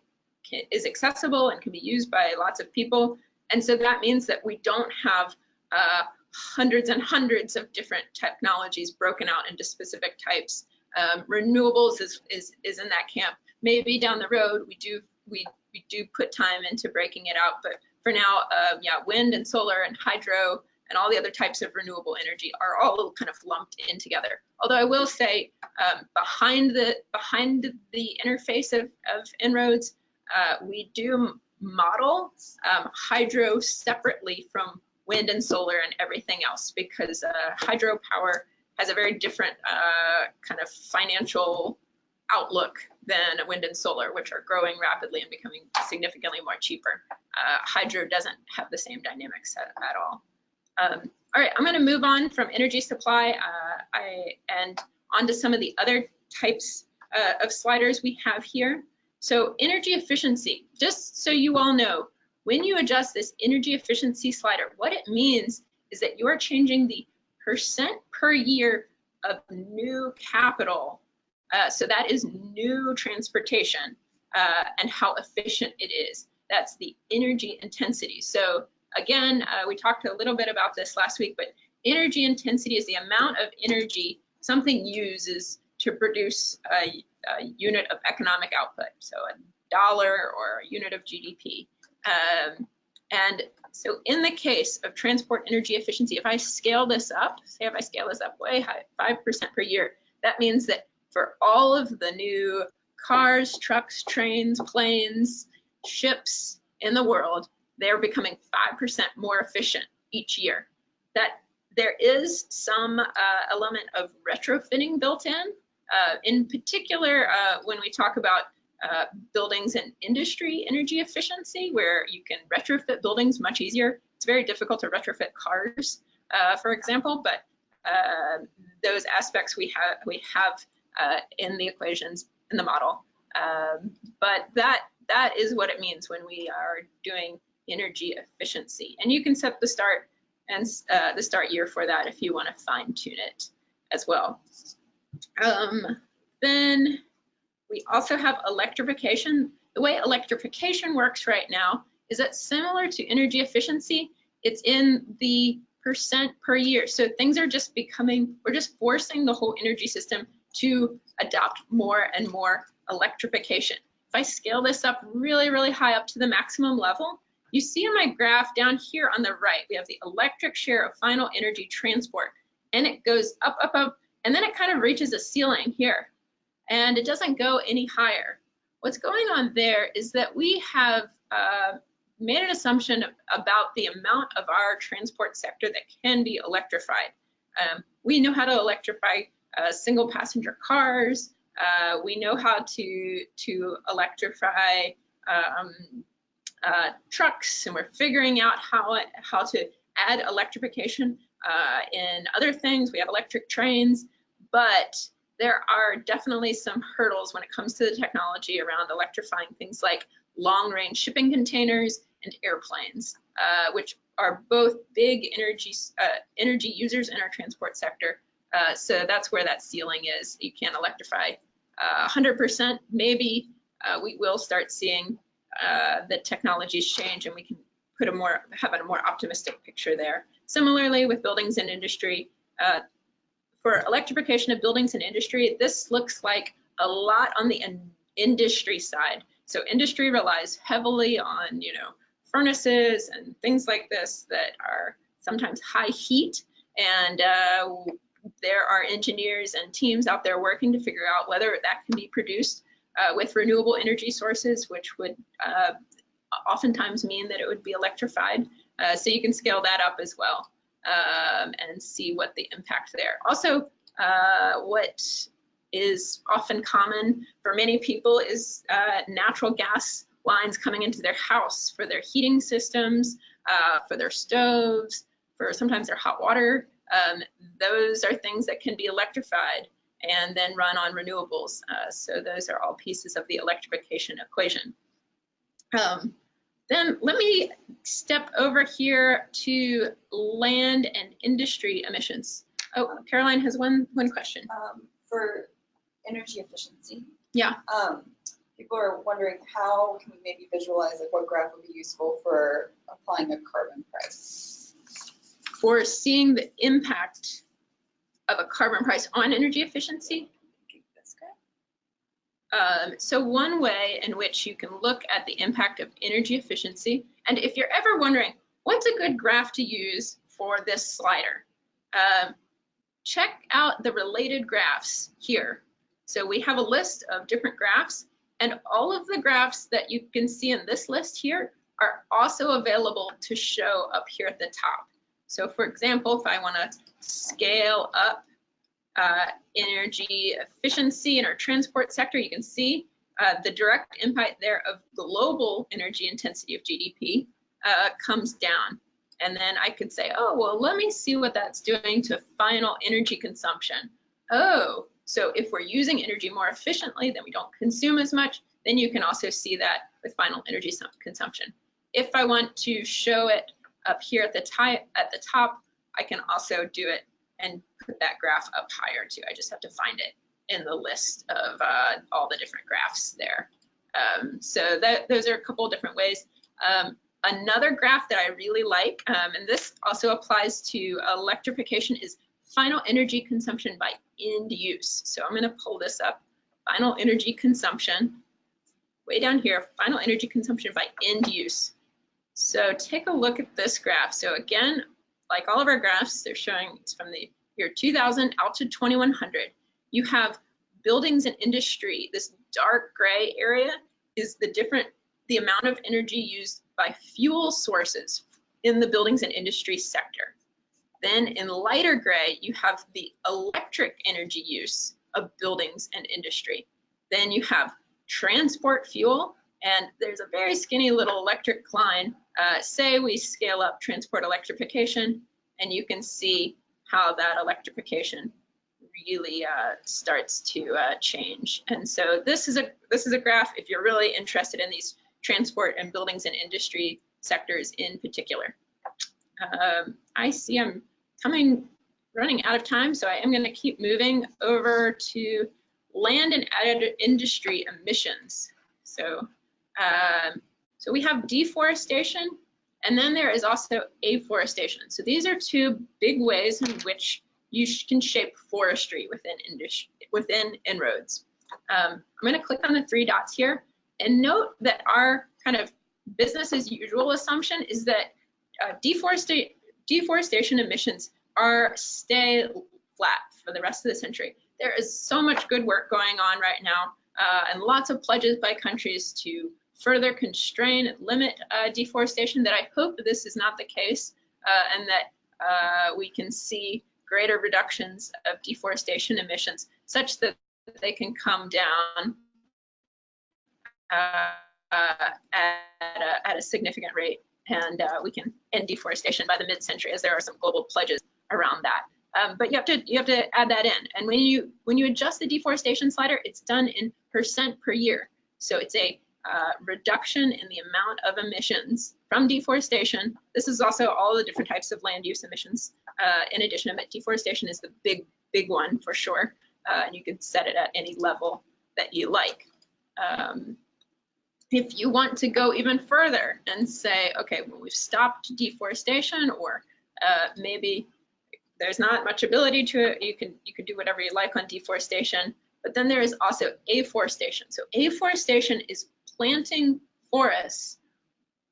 can, is accessible and can be used by lots of people. And so that means that we don't have uh, hundreds and hundreds of different technologies broken out into specific types. Um, renewables is, is, is in that camp. Maybe down the road we do we, we do put time into breaking it out, but for now, uh, yeah, wind and solar and hydro and all the other types of renewable energy are all kind of lumped in together. Although I will say, um, behind the behind the interface of, of En-ROADS, uh, we do model um, hydro separately from wind and solar and everything else because uh, hydropower has a very different uh, kind of financial outlook than wind and solar, which are growing rapidly and becoming significantly more cheaper. Uh, hydro doesn't have the same dynamics at, at all. Um, all right, I'm going to move on from energy supply uh, I, and onto some of the other types uh, of sliders we have here. So energy efficiency, just so you all know, when you adjust this energy efficiency slider, what it means is that you are changing the percent per year of new capital. Uh, so that is new transportation uh, and how efficient it is. That's the energy intensity. So again, uh, we talked a little bit about this last week, but energy intensity is the amount of energy something uses to produce a, a unit of economic output. So a dollar or a unit of GDP. Um, and so in the case of transport energy efficiency, if I scale this up, say if I scale this up way high, 5% per year, that means that for all of the new cars, trucks, trains, planes, ships in the world, they're becoming 5% more efficient each year. That there is some uh, element of retrofitting built in. Uh, in particular, uh, when we talk about uh, buildings and industry energy efficiency, where you can retrofit buildings much easier. It's very difficult to retrofit cars, uh, for example, but uh, those aspects we have we have uh, in the equations in the model. Um, but that that is what it means when we are doing energy efficiency, and you can set the start and the start year for that if you want to fine tune it as well. Um, then we also have electrification. The way electrification works right now is that similar to energy efficiency, it's in the percent per year. So things are just becoming, we're just forcing the whole energy system to adopt more and more electrification. If I scale this up really, really high up to the maximum level, you see in my graph down here on the right, we have the electric share of final energy transport, and it goes up, up, up, and then it kind of reaches a ceiling here and it doesn't go any higher. What's going on there is that we have uh, made an assumption about the amount of our transport sector that can be electrified. Um, we know how to electrify uh, single passenger cars. Uh, we know how to, to electrify um, uh, trucks, and we're figuring out how, how to add electrification uh, in other things. We have electric trains, but there are definitely some hurdles when it comes to the technology around electrifying things like long range shipping containers and airplanes, uh, which are both big energy, uh, energy users in our transport sector. Uh, so that's where that ceiling is. You can't electrify 100%. Uh, Maybe uh, we will start seeing uh, the technologies change and we can put a more, have a more optimistic picture there. Similarly with buildings and industry, for electrification of buildings and industry, this looks like a lot on the in industry side. So industry relies heavily on, you know, furnaces and things like this that are sometimes high heat. And uh, there are engineers and teams out there working to figure out whether that can be produced uh, with renewable energy sources, which would uh, oftentimes mean that it would be electrified. Uh, so you can scale that up as well um, and see what the impact there. Also, uh, what is often common for many people is uh, natural gas lines coming into their house for their heating systems, uh, for their stoves, for sometimes their hot water. Um, those are things that can be electrified and then run on renewables. Uh, so those are all pieces of the electrification equation. Um, then let me step over here to land and industry emissions. Oh, Caroline has one one question. Um, for energy efficiency. Yeah. Um, people are wondering how can we maybe visualize like what graph would be useful for applying a carbon price? For seeing the impact of a carbon price on energy efficiency? Um, so one way in which you can look at the impact of energy efficiency, and if you're ever wondering, what's a good graph to use for this slider? Um, check out the related graphs here. So we have a list of different graphs, and all of the graphs that you can see in this list here are also available to show up here at the top. So for example, if I want to scale up uh, energy efficiency in our transport sector, you can see uh, the direct impact there of global energy intensity of GDP uh, comes down. And then I could say, oh, well, let me see what that's doing to final energy consumption. Oh, so if we're using energy more efficiently, then we don't consume as much, then you can also see that with final energy consumption. If I want to show it up here at the, at the top, I can also do it and put that graph up higher too. I just have to find it in the list of uh, all the different graphs there. Um, so that, those are a couple different ways. Um, another graph that I really like, um, and this also applies to electrification, is final energy consumption by end use. So I'm going to pull this up. Final energy consumption, way down here, final energy consumption by end use. So take a look at this graph. So again, like all of our graphs, they're showing it's from the year 2000 out to 2100. You have buildings and industry. This dark gray area is the different, the amount of energy used by fuel sources in the buildings and industry sector. Then in lighter gray, you have the electric energy use of buildings and industry. Then you have transport fuel, and there's a very skinny little electric line uh, say we scale up transport electrification, and you can see how that electrification really uh, starts to uh, change. And so this is a this is a graph if you're really interested in these transport and buildings and industry sectors in particular. Um, I see I'm coming running out of time, so I am going to keep moving over to land and added industry emissions. So um, so we have deforestation, and then there is also afforestation. So these are two big ways in which you can shape forestry within, within En-ROADS. Um, I'm going to click on the three dots here and note that our kind of business as usual assumption is that uh, deforestation, deforestation emissions are stay flat for the rest of the century. There is so much good work going on right now uh, and lots of pledges by countries to further constrain, limit uh, deforestation, that I hope this is not the case uh, and that uh, we can see greater reductions of deforestation emissions such that they can come down uh, at, a, at, a, significant rate and uh, we can end deforestation by the mid-century as there are some global pledges around that. Um, but you have to you have to add that in. And when you when you adjust the deforestation slider, it's done in percent per year. So it's a uh, reduction in the amount of emissions from deforestation. This is also all the different types of land use emissions uh, in addition, deforestation is the big, big one for sure. Uh, and you can set it at any level that you like. Um, if you want to go even further and say, okay, well, we've stopped deforestation or uh, maybe there's not much ability to it, you can, you can do whatever you like on deforestation. But then there is also afforestation. So afforestation is planting forests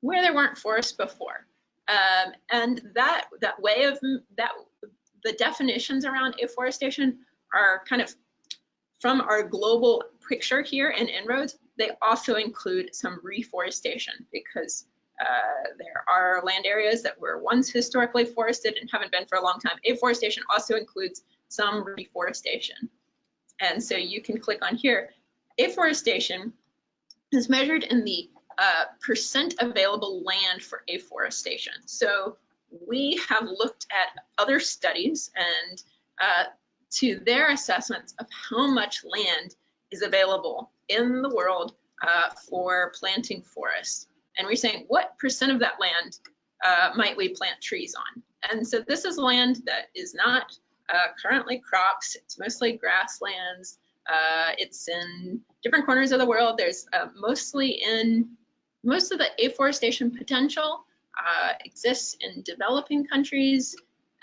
where there weren't forests before. Um, and that that way of that the definitions around afforestation are kind of from our global picture here in En-ROADS, they also include some reforestation because uh, there are land areas that were once historically forested and haven't been for a long time. Afforestation also includes some reforestation. And so you can click on here. Afforestation is measured in the uh, percent available land for afforestation. So we have looked at other studies and uh, to their assessments of how much land is available in the world uh, for planting forests. And we're saying what percent of that land uh, might we plant trees on? And so this is land that is not uh, currently crops. It's mostly grasslands. Uh, it's in different corners of the world. There's uh, mostly in most of the afforestation potential uh, exists in developing countries.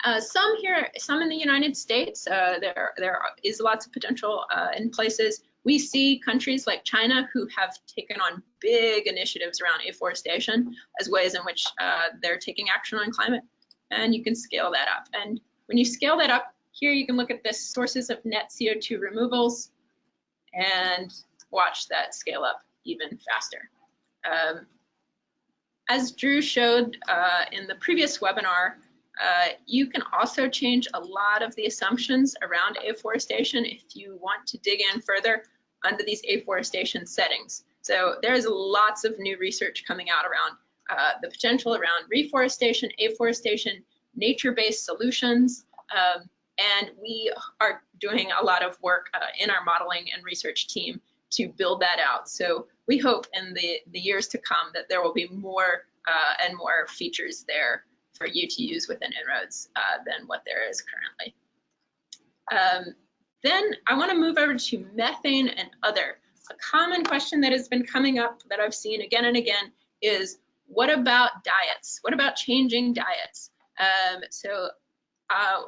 Uh, some here, some in the United States, uh, there, there is lots of potential in places. We see countries like China who have taken on big initiatives around afforestation as ways in which they're taking action on climate. And you can scale that up. And when you scale that up, here you can look at the sources of net CO2 removals and watch that scale up even faster. Um, as Drew showed uh, in the previous webinar, uh, you can also change a lot of the assumptions around afforestation if you want to dig in further under these afforestation settings. So there's lots of new research coming out around uh, the potential around reforestation, afforestation, nature-based solutions, um, and we are doing a lot of work uh, in our modeling and research team to build that out. So we hope in the, the years to come that there will be more uh, and more features there for you to use within En-ROADS uh, than what there is currently. Um, then I want to move over to methane and other. A common question that has been coming up that I've seen again and again is what about diets? What about changing diets? Um, so uh,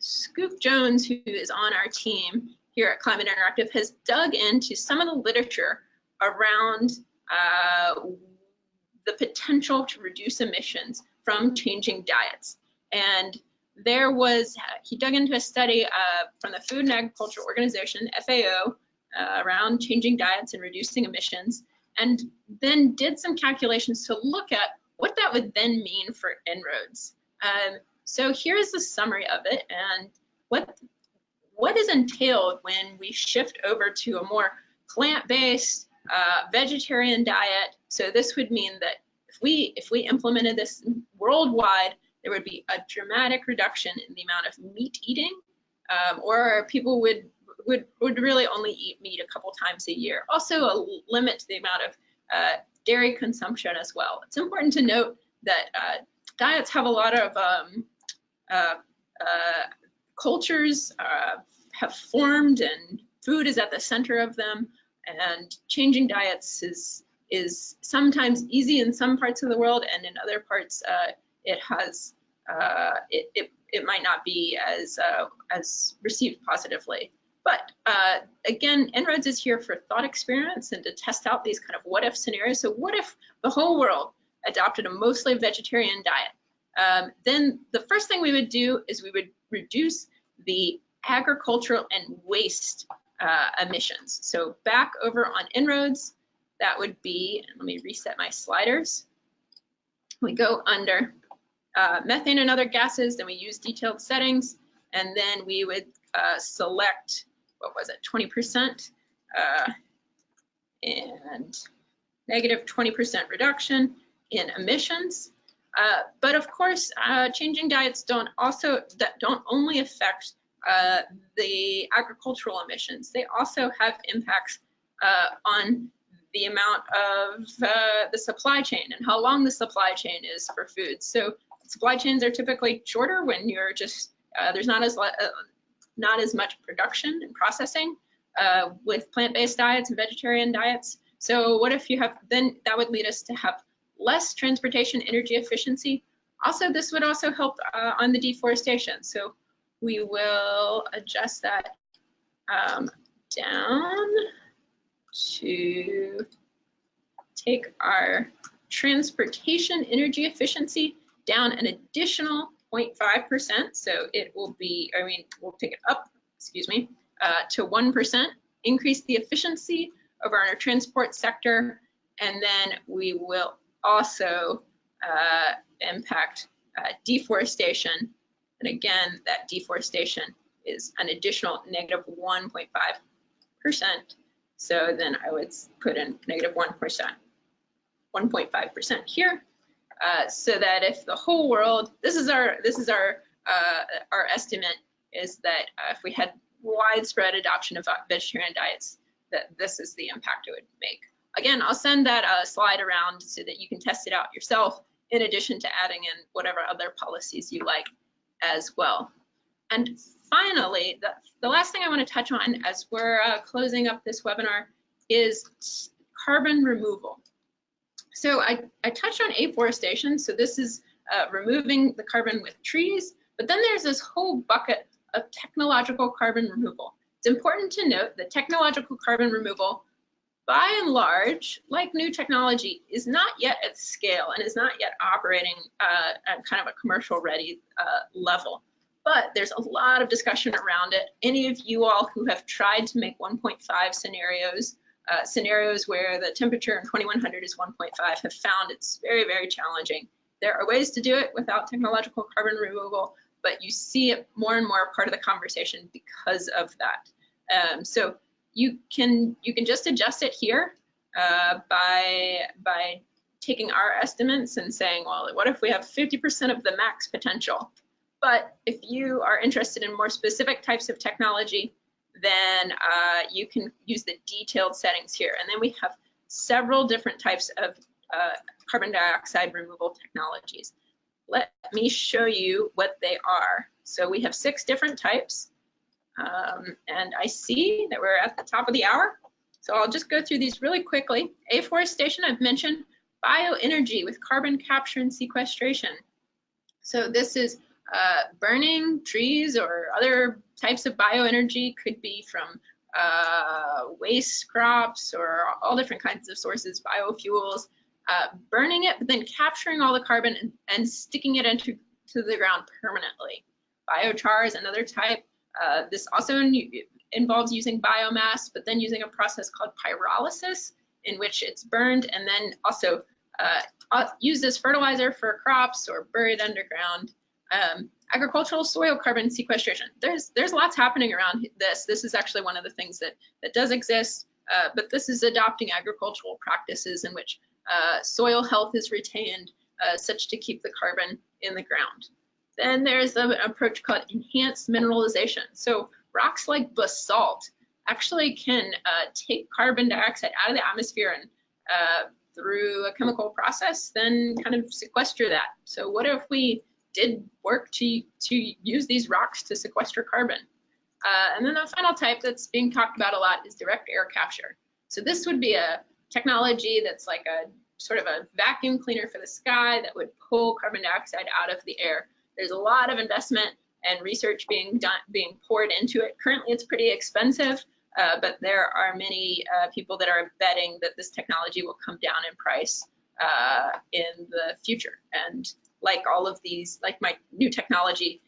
Scoop Jones, who is on our team here at Climate Interactive, has dug into some of the literature around uh, the potential to reduce emissions from changing diets. And there was, he dug into a study uh, from the Food and Agriculture Organization, FAO, uh, around changing diets and reducing emissions, and then did some calculations to look at what that would then mean for En-ROADS. Um, so here's the summary of it and what what is entailed when we shift over to a more plant-based uh, vegetarian diet. So this would mean that if we if we implemented this worldwide, there would be a dramatic reduction in the amount of meat eating, um, or people would would would really only eat meat a couple times a year. Also, a limit to the amount of uh, dairy consumption as well. It's important to note that uh, diets have a lot of um, uh, uh cultures uh, have formed, and food is at the center of them. And changing diets is is sometimes easy in some parts of the world, and in other parts, uh, it has uh, it, it, it might not be as as received positively. But uh, again, En-ROADS is here for thought experiments and to test out these kind of what if scenarios. So what if the whole world adopted a mostly vegetarian diet? Um, then the first thing we would do is we would reduce the agricultural and waste uh, emissions. So back over on En-ROADS, that would be, let me reset my sliders. We go under uh, methane and other gases, then we use detailed settings, and then we would uh, select, what was it, 20%, uh, and negative 20% reduction in emissions. Uh, but of course, uh, changing diets don't also that don't only affect uh, the agricultural emissions. They also have impacts on the amount of uh, the supply chain and how long the supply chain is for food. So supply chains are typically shorter when you're just uh, there's not as uh, not as much production and processing uh, with plant-based diets and vegetarian diets. So what if you have then that would lead us to have less transportation energy efficiency. Also, this would also help uh, on the deforestation. So we will adjust that um, down to take our transportation energy efficiency down an additional 0.5%. So it will be, I mean, we'll take it up, excuse me, uh, to 1%. increase the efficiency of our transport sector, and then we will also uh, impact uh, deforestation. And again, that deforestation is an additional negative 1.5%. So then I would put in negative 1, 1.5% here. Uh, so that if the whole world, this is our, this is our, uh, our estimate is that uh, if we had widespread adoption of vegetarian diets, that this is the impact it would make. Again, I'll send that uh, slide around so that you can test it out yourself in addition to adding in whatever other policies you like as well. And finally, the, the last thing I want to touch on as we're uh, closing up this webinar is carbon removal. So I, I touched on afforestation. So this is uh, removing the carbon with trees, but then there's this whole bucket of technological carbon removal. It's important to note that technological carbon removal, by and large, like new technology, is not yet at scale and is not yet operating uh, at kind of a commercial ready uh, level. But there's a lot of discussion around it. Any of you all who have tried to make 1.5 scenarios, uh, scenarios where the temperature in 2100 is 1.5 have found it's very, very challenging. There are ways to do it without technological carbon removal, but you see it more and more part of the conversation because of that. Um, so you can you can just adjust it here uh, by by taking our estimates and saying, well, what if we have 50% of the max potential? But if you are interested in more specific types of technology, then uh, you can use the detailed settings here. And then we have several different types of uh, carbon dioxide removal technologies let me show you what they are. So we have six different types. Um, and I see that we're at the top of the hour. So I'll just go through these really quickly. Afforestation, I've mentioned. Bioenergy with carbon capture and sequestration. So this is uh, burning trees or other types of bioenergy, could be from uh, waste crops or all different kinds of sources, biofuels, uh, burning it, but then capturing all the carbon and, and sticking it into to the ground permanently. Biochar is another type. Uh, this also involves using biomass, but then using a process called pyrolysis, in which it's burned and then also uh, used as fertilizer for crops or buried underground. Um, agricultural soil carbon sequestration. There's there's lots happening around this. This is actually one of the things that that does exist, uh, but this is adopting agricultural practices in which uh, soil health is retained uh, such to keep the carbon in the ground. Then there's an approach called enhanced mineralization. So rocks like basalt actually can uh, take carbon dioxide out of the atmosphere and uh, through a chemical process, then kind of sequester that. So what if we did work to, to use these rocks to sequester carbon? Uh, and then the final type that's being talked about a lot is direct air capture. So this would be a technology that's like a sort of a vacuum cleaner for the sky that would pull carbon dioxide out of the air. There's a lot of investment and research being done, being poured into it. Currently, it's pretty expensive, uh, but there are many uh, people that are betting that this technology will come down in price uh, in the future. And like all of these, like my new technology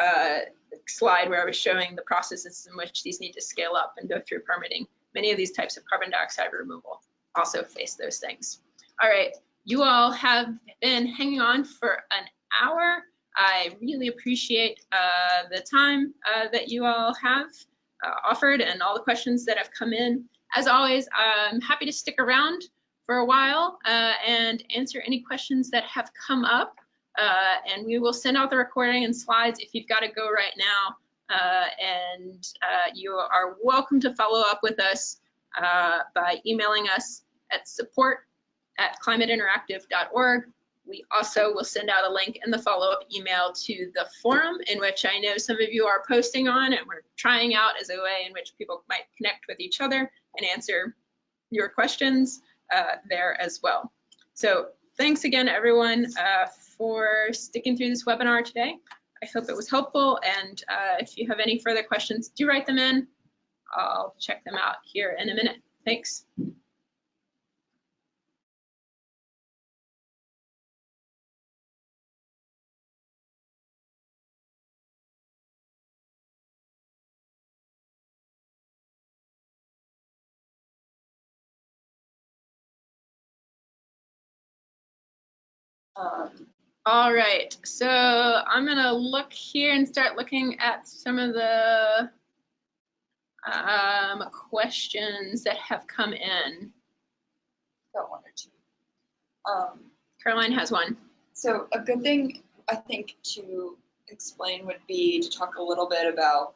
uh, slide where I was showing the processes in which these need to scale up and go through permitting, many of these types of carbon dioxide removal also face those things. All right, you all have been hanging on for an hour. I really appreciate uh, the time uh, that you all have uh, offered and all the questions that have come in. As always, I'm happy to stick around for a while uh, and answer any questions that have come up. Uh, and we will send out the recording and slides if you've got to go right now. Uh, and you are welcome to follow up with us by emailing us at support at climateinteractive.org. We also will send out a link in the follow-up email to the forum in which I know some of you are posting on and we're trying out as a way in which people might connect with each other and answer your questions uh, there as well. So thanks again, everyone, uh, for sticking through this webinar today. I hope it was helpful. And uh, if you have any further questions, do write them in. I'll check them out here in a minute. Thanks. All right, so I'm gonna look here and start looking at some of the um, questions that have come in. got one or two. Um, Caroline has one. So a good thing, I think, to explain would be to talk a little bit about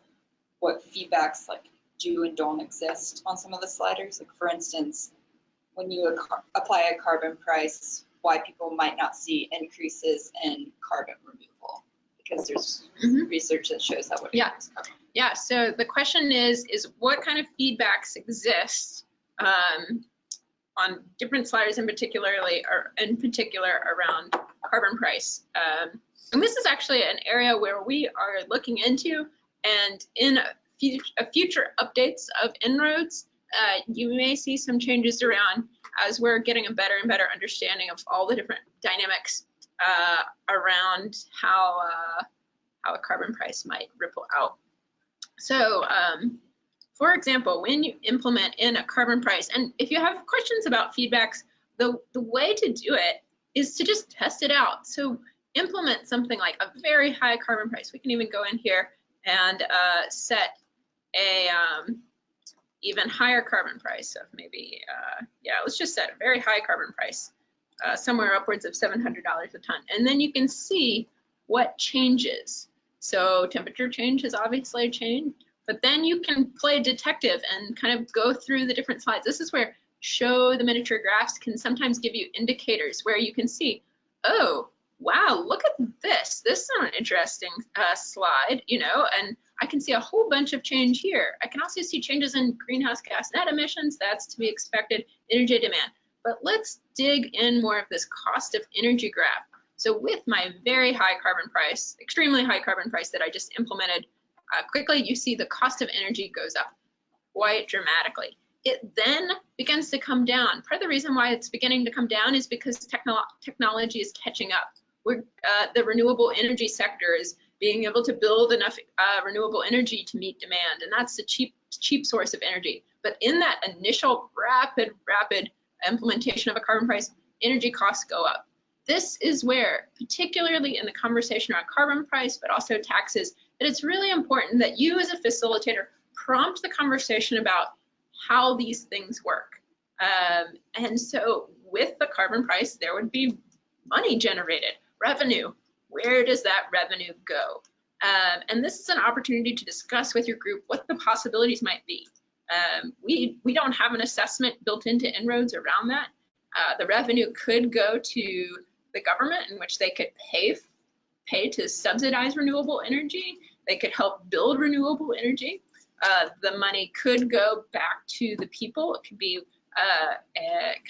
what feedbacks like do and don't exist on some of the sliders. Like for instance, when you apply a carbon price, why people might not see increases in carbon removal. Because there's Mhm. research that shows that would Yeah. carbon. Yeah, so the question is, is what kind of feedbacks exist um, on different sliders in particularly, or in particular around carbon price? Um, and this is actually an area where we are looking into, and in a, fu- a future updates of En-ROADS, uh, you may see some changes around as we're getting a better and better understanding of all the different dynamics uh, around how uh, how a carbon price might ripple out. So, um, for example, when you implement in a carbon price, and if you have questions about feedbacks, the, the way to do it is to just test it out. So implement something like a very high carbon price. We can even go in here and uh, set a um, even higher carbon price of maybe, uh, yeah, let's just set a very high carbon price, uh, somewhere upwards of $700 a ton. And then you can see what changes. So temperature change has obviously changed, but then you can play detective and kind of go through the different slides. This is where show the miniature graphs can sometimes give you indicators where you can see, oh, wow, look at this. This is an interesting uh, slide, you know, and I can see a whole bunch of change here. I can also see changes in greenhouse gas net emissions. That's to be expected, energy demand. But let's dig in more of this cost of energy graph. So with my very high carbon price, extremely high carbon price that I just implemented uh, quickly, you see the cost of energy goes up quite dramatically. It then begins to come down. Part of the reason why it's beginning to come down is because techno technology is catching up. We're, uh, the renewable energy sector is being able to build enough uh, renewable energy to meet demand, and that's a cheap, cheap source of energy. But in that initial rapid, rapid implementation of a carbon price, energy costs go up. This is where, particularly in the conversation around carbon price, but also taxes, that it's really important that you as a facilitator prompt the conversation about how these things work. Um, and so with the carbon price, there would be money generated, revenue. Where does that revenue go? Um, and this is an opportunity to discuss with your group what the possibilities might be. Um, we, we don't have an assessment built into En-ROADS around that. Uh, the revenue could go to the government in which they could pay, pay to subsidize renewable energy. They could help build renewable energy. Uh, the money could go back to the people. It could be uh,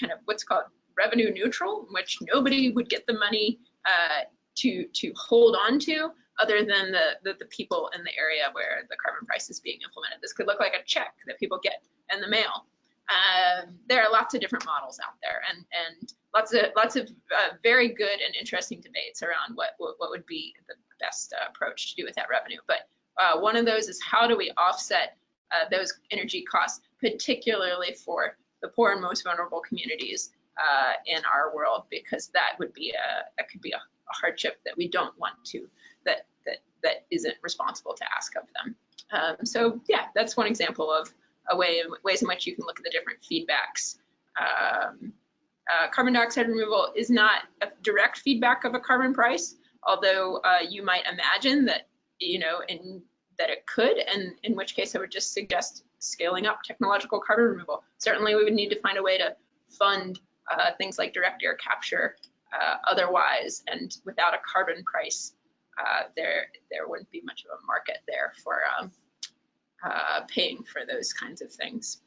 kind of what's called revenue neutral, in which nobody would get the money uh, to to hold on to other than the, the, the people in the area where the carbon price is being implemented. This could look like a check that people get in the mail. Um, there are lots of different models out there, and and lots of lots of uh, very good and interesting debates around what what, what would be the best uh, approach to do with that revenue. But uh, one of those is how do we offset uh, those energy costs, particularly for the poor and most vulnerable communities uh, in our world, because that would be a that could be a, a hardship that we don't want to that that that isn't responsible to ask of them. Um, so yeah, that's one example of a way ways in which you can look at the different feedbacks. Um, uh, carbon dioxide removal is not a direct feedback of a carbon price, although uh, you might imagine that you know in that it could, and in which case I would just suggest scaling up technological carbon removal. Certainly, we would need to find a way to fund uh, things like direct air capture uh, otherwise, and without a carbon price, uh, there there wouldn't be much of a market there for um, uh, paying for those kinds of things.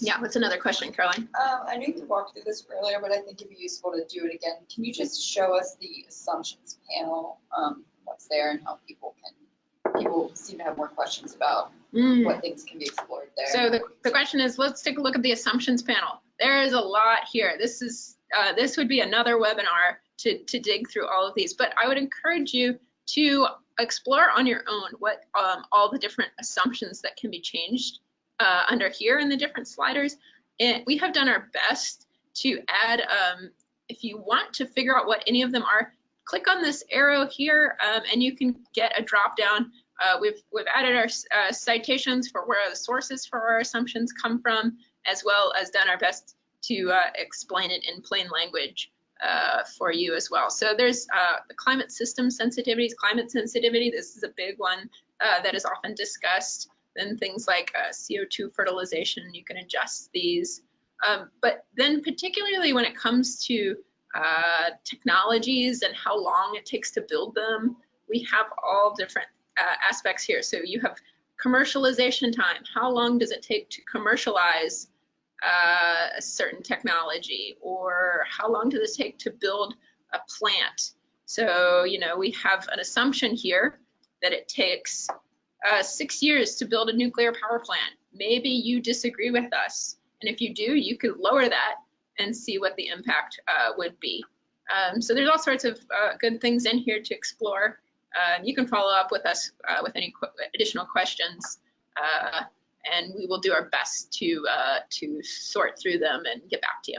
Yeah, what's another question, Caroline? Um, I know you walked through this earlier, but I think it'd be useful to do it again. Can you just show us the assumptions panel, um, what's there and how people can, people seem to have more questions about Mm. what things can be explored there. So the, the question is, let's take a look at the assumptions panel. There is a lot here. This is uh, this would be another webinar to, to dig through all of these, but I would encourage you to explore on your own what um, all the different assumptions that can be changed uh, under here in the different sliders. And we have done our best to add um, if you want to figure out what any of them are, click on this arrow here um, and you can get a drop down. Uh, we've, we've added our uh, citations for where the sources for our assumptions come from, as well as done our best to uh, explain it in plain language uh, for you as well. So there's uh, the climate system sensitivities, climate sensitivity. This is a big one uh, that is often discussed. Then things like CO2 fertilization, you can adjust these. Um, but then particularly when it comes to uh, technologies and how long it takes to build them, we have all different uh, aspects here. So you have commercialization time. How long does it take to commercialize uh, a certain technology? Or how long does it take to build a plant? So, you know, we have an assumption here that it takes uh, six years to build a nuclear power plant. Maybe you disagree with us and if you do, you could lower that and see what the impact uh, would be. Um, so there's all sorts of uh, good things in here to explore. Uh, you can follow up with us uh, with any qu additional questions, uh, and we will do our best to uh, to sort through them and get back to you.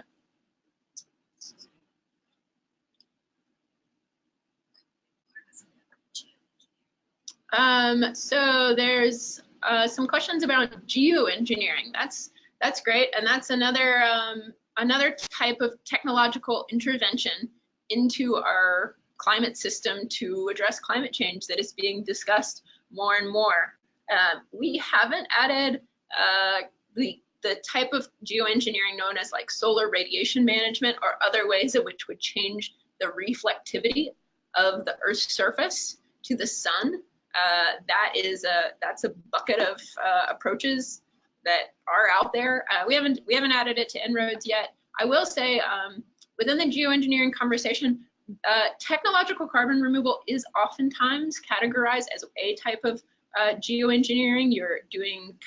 Um, so there's some questions about geoengineering. That's that's great. And that's another, um, another type of technological intervention into our climate system to address climate change that is being discussed more and more. Uh, we haven't added uh, the, the type of geoengineering known as like solar radiation management or other ways in which would change the reflectivity of the Earth's surface to the sun. Uh, that is a that's a bucket of uh, approaches that are out there. Uh, we haven't we haven't added it to En-ROADS yet. I will say um, within the geoengineering conversation, uh, technological carbon removal is oftentimes categorized as a type of uh, geoengineering. You're doing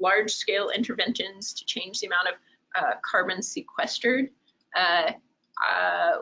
large scale interventions to change the amount of uh, carbon sequestered. Uh, uh,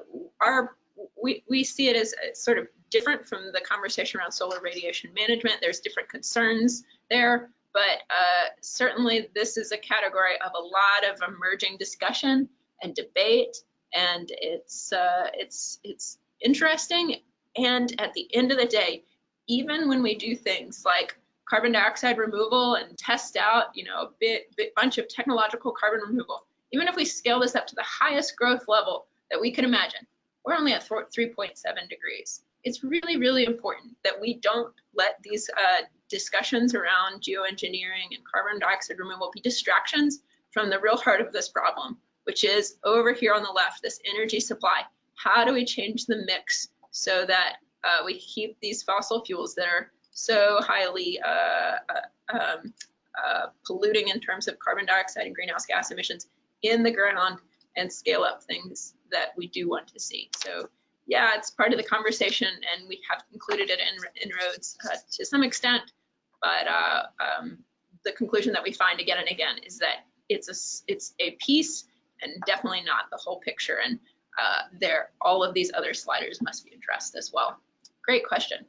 our we, we see it as sort of different from the conversation around solar radiation management. There's different concerns there but uh, certainly this is a category of a lot of emerging discussion and debate, and it's uh, it's it's interesting. And at the end of the day, even when we do things like carbon dioxide removal and test out, you know, a bit, bit bunch of technological carbon removal, even if we scale this up to the highest growth level that we can imagine, we're only at 3.7 degrees. It's really, really important that we don't let these uh, discussions around geoengineering and carbon dioxide removal be distractions from the real heart of this problem, which is over here on the left, this energy supply. How do we change the mix so that uh, we keep these fossil fuels that are so highly uh, uh, um, uh, polluting in terms of carbon dioxide and greenhouse gas emissions in the ground and scale up things that we do want to see. So yeah, it's part of the conversation and we have included it in En-ROADS uh, to some extent but um, the conclusion that we find again and again is that it's a it's a piece and definitely not the whole picture. And uh, there, all of these other sliders must be addressed as well. Great question.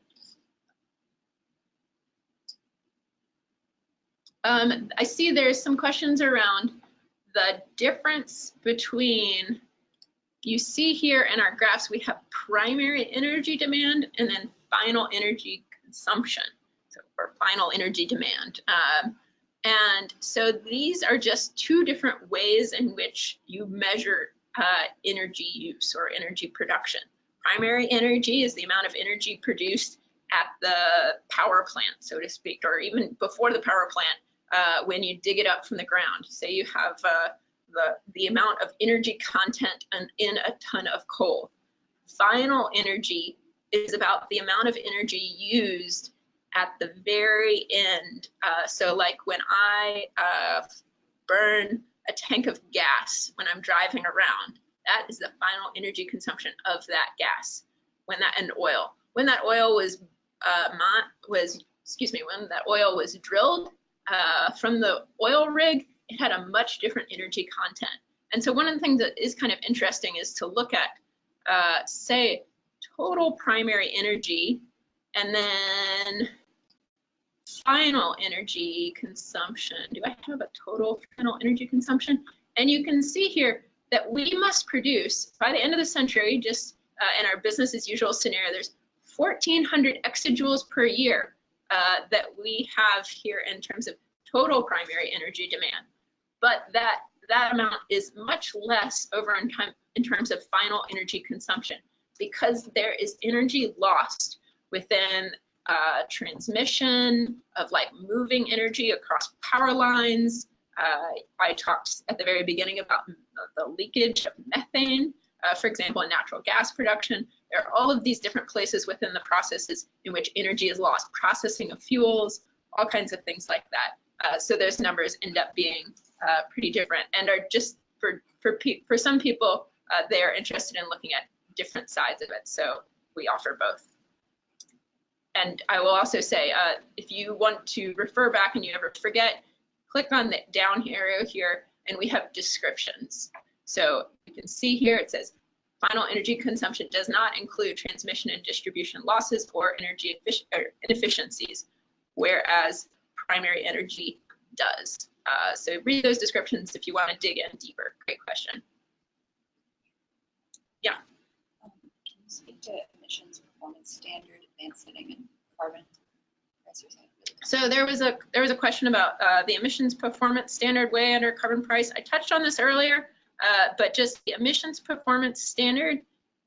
Um, I see there's some questions around the difference between, you see here in our graphs, we have primary energy demand and then final energy consumption so, or final energy demand. Um, and so these are just two different ways in which you measure uh, energy use or energy production. Primary energy is the amount of energy produced at the power plant, so to speak, or even before the power plant uh, when you dig it up from the ground. Say you have uh, the, the amount of energy content in a ton of coal. Final energy is about the amount of energy used at the very end. Uh, so like when I uh, burn a tank of gas when I'm driving around, that is the final energy consumption of that gas. When that and oil, when that oil was uh, was excuse me, when that oil was drilled uh, from the oil rig, it had a much different energy content. And so one of the things that is kind of interesting is to look at, uh, say, total primary energy and then final energy consumption. Do I have a total final energy consumption? And you can see here, that we must produce by the end of the century, just uh, in our business as usual scenario, there's 1,400 exajoules per year uh, that we have here in terms of total primary energy demand. But that that amount is much less over in, time, in terms of final energy consumption because there is energy lost within uh, transmission of like moving energy across power lines. Uh, I talked at the very beginning about the leakage of methane, uh, for example, in natural gas production. There are all of these different places within the processes in which energy is lost, processing of fuels, all kinds of things like that. Uh, so those numbers end up being uh, pretty different and are just for for for some people uh, they are interested in looking at different sides of it. So we offer both. And I will also say, uh, if you want to refer back and you ever forget, click on the down arrow here and we have descriptions. So you can see here it says final energy consumption does not include transmission and distribution losses or energy inefficiencies, whereas primary energy does. Uh, so read those descriptions if you want to dig in deeper. Great question. Yeah. Um, can you speak to emissions performance standard, advanced setting, and carbon So there was a there was a question about uh, the emissions performance standard way under carbon price. I touched on this earlier, uh, but just the emissions performance standard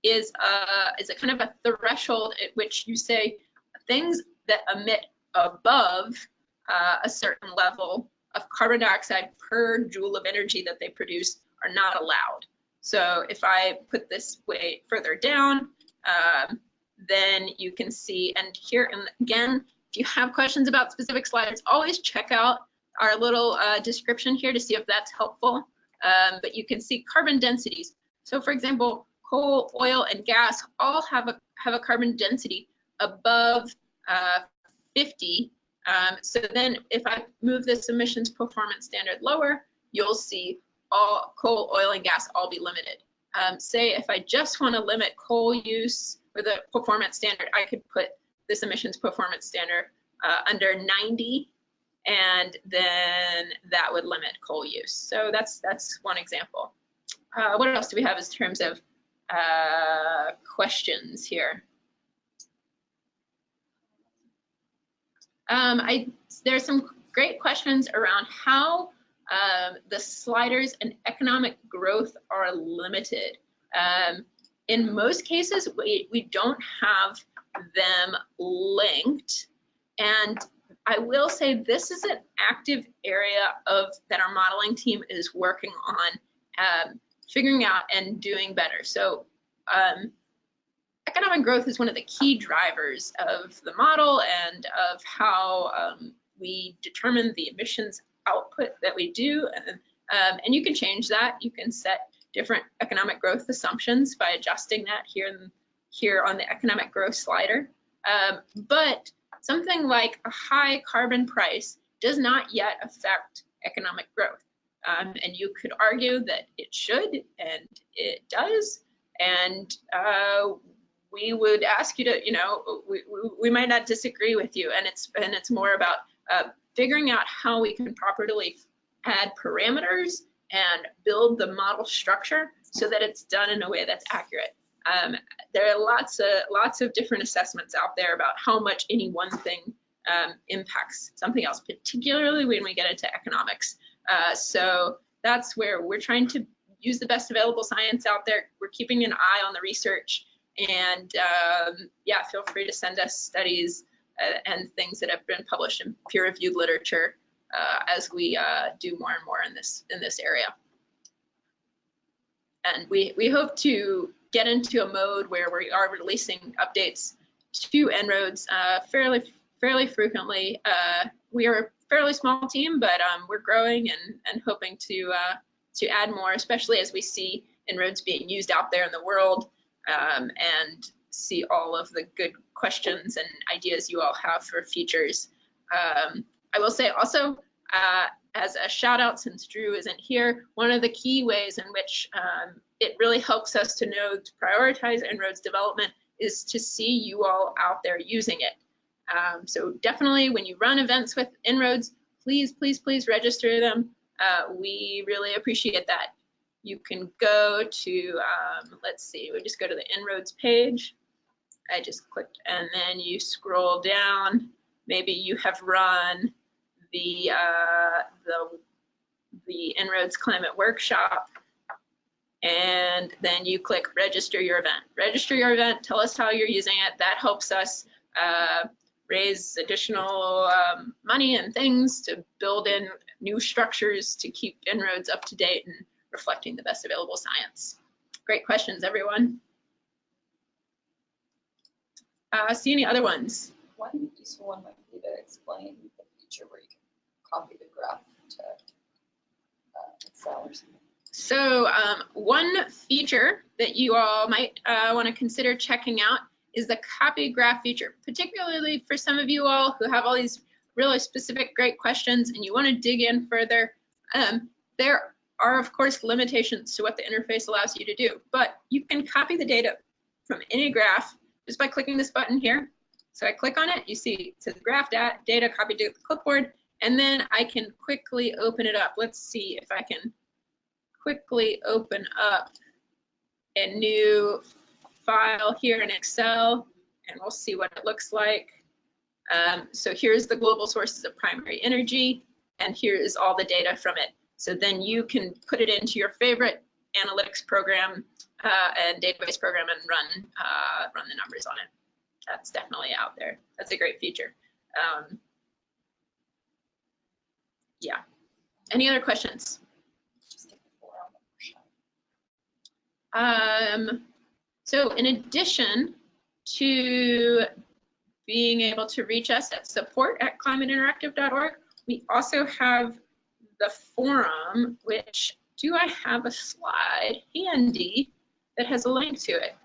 is uh, is a kind of a threshold at which you say things that emit above uh, a certain level of carbon dioxide per joule of energy that they produce are not allowed. So if I put this way further down, um, then you can see, and here and again, if you have questions about specific slides, always check out our little uh, description here to see if that's helpful. Um, but you can see carbon densities. So for example, coal, oil, and gas all have a have a carbon density above uh, 50 um, so then if I move this emissions performance standard lower, you'll see all coal, oil, and gas all be limited. Um, say if I just want to limit coal use with a performance standard, I could put this emissions performance standard uh, under 90 and then that would limit coal use. So that's that's one example. Uh, what else do we have in terms of uh, questions here? Um, I, there's some great questions around how um, the sliders and economic growth are limited. Um, in most cases, we, we don't have them linked. And I will say this is an active area of that our modeling team is working on um, figuring out and doing better. So um, economic growth is one of the key drivers of the model and of how um, we determine the emissions output that we do. And, um, and you can change that. You can set different economic growth assumptions by adjusting that here, in, here on the economic growth slider. Um, but something like a high carbon price does not yet affect economic growth. Um, and you could argue that it should, and it does. And uh, we would ask you to, you know, we, we, we might not disagree with you, and it's and it's more about uh, figuring out how we can properly add parameters and build the model structure so that it's done in a way that's accurate. Um, there are lots of lots of different assessments out there about how much any one thing um, impacts something else, particularly when we get into economics. Uh, so that's where we're trying to use the best available science out there. We're keeping an eye on the research and um, yeah, feel free to send us studies uh, and things that have been published in peer-reviewed literature uh, as we uh, do more and more in this in this area. And we we hope to get into a mode where we are releasing updates to En-ROADS uh, fairly fairly frequently. Uh, we are a fairly small team, but um, we're growing and and hoping to uh, to add more, especially as we see En-ROADS being used out there in the world um, and see all of the good questions and ideas you all have for features. Um, I will say also, uh, as a shout out, since Drew isn't here, one of the key ways in which um, it really helps us to know to prioritize En-ROADS development is to see you all out there using it. Um, so definitely when you run events with En-ROADS, please, please, please register them. Uh, we really appreciate that. you can go to, um, let's see, we just go to the En-ROADS page. I just clicked and then you scroll down. Maybe you have run the, uh, the, the En-ROADS Climate Workshop and then you click register your event. Register your event, tell us how you're using it. That helps us uh, raise additional um, money and things to build in new structures to keep En-ROADS up to date and reflecting the best available science. Great questions, everyone. Uh, see any other ones? One useful one might be to explain the feature where you can copy the graph to uh, Excel or something. So um, one feature that you all might uh, want to consider checking out is the copy graph feature, particularly for some of you all who have all these really specific great questions and you want to dig in further. Um, there are, of course, limitations to what the interface allows you to do, but you can copy the data from any graph just by clicking this button here. So I click on it, you see it says graph data copied to the clipboard, and then I can quickly open it up. Let's see if I can quickly open up a new file here in Excel, and we'll see what it looks like. Um, so here's the global sources of primary energy, and here is all the data from it. So then you can put it into your favorite analytics program uh, and database program and run uh, run the numbers on it. That's definitely out there. That's a great feature. Um, yeah. Any other questions? Um, so in addition to being able to reach us at support at climateinteractive.org, we also have the forum, which do I have a slide handy that has a link to it?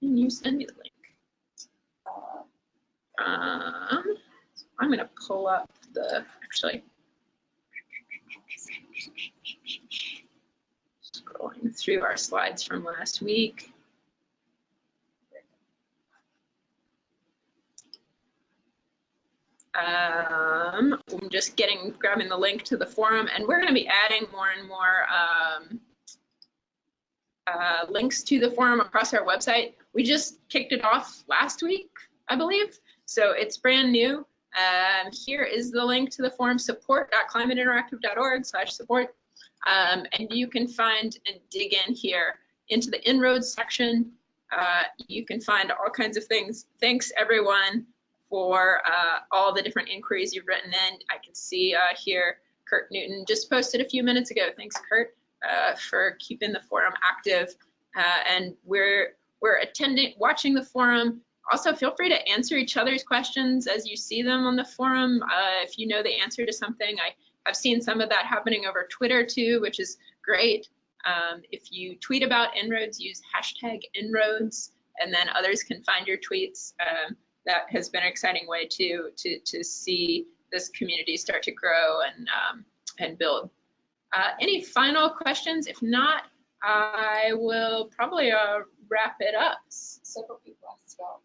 Can you send me the link? Um, I'm going to pull up the, actually, scrolling through our slides from last week. Um, I'm just getting, grabbing the link to the forum and we're going to be adding more and more um, uh, links to the forum across our website. We just kicked it off last week, I believe. So it's brand new. Um, here is the link to the forum support.climateinteractive.org slash support. Um, and you can find and dig in here into the En-ROADS section. Uh, you can find all kinds of things. Thanks everyone for uh, all the different inquiries you've written in. I can see uh, here Kurt Newton just posted a few minutes ago. Thanks, Kurt, uh, for keeping the forum active. Uh, and we're we're attending, watching the forum. Also, feel free to answer each other's questions as you see them on the forum. Uh, if you know the answer to something, I have seen some of that happening over Twitter too, which is great. Um, if you tweet about En-ROADS, use hashtag En-ROADS, and then others can find your tweets. Um, that has been an exciting way to to to see this community start to grow and um, and build. Uh, any final questions? If not, I will probably uh, wrap it up. Several people asked about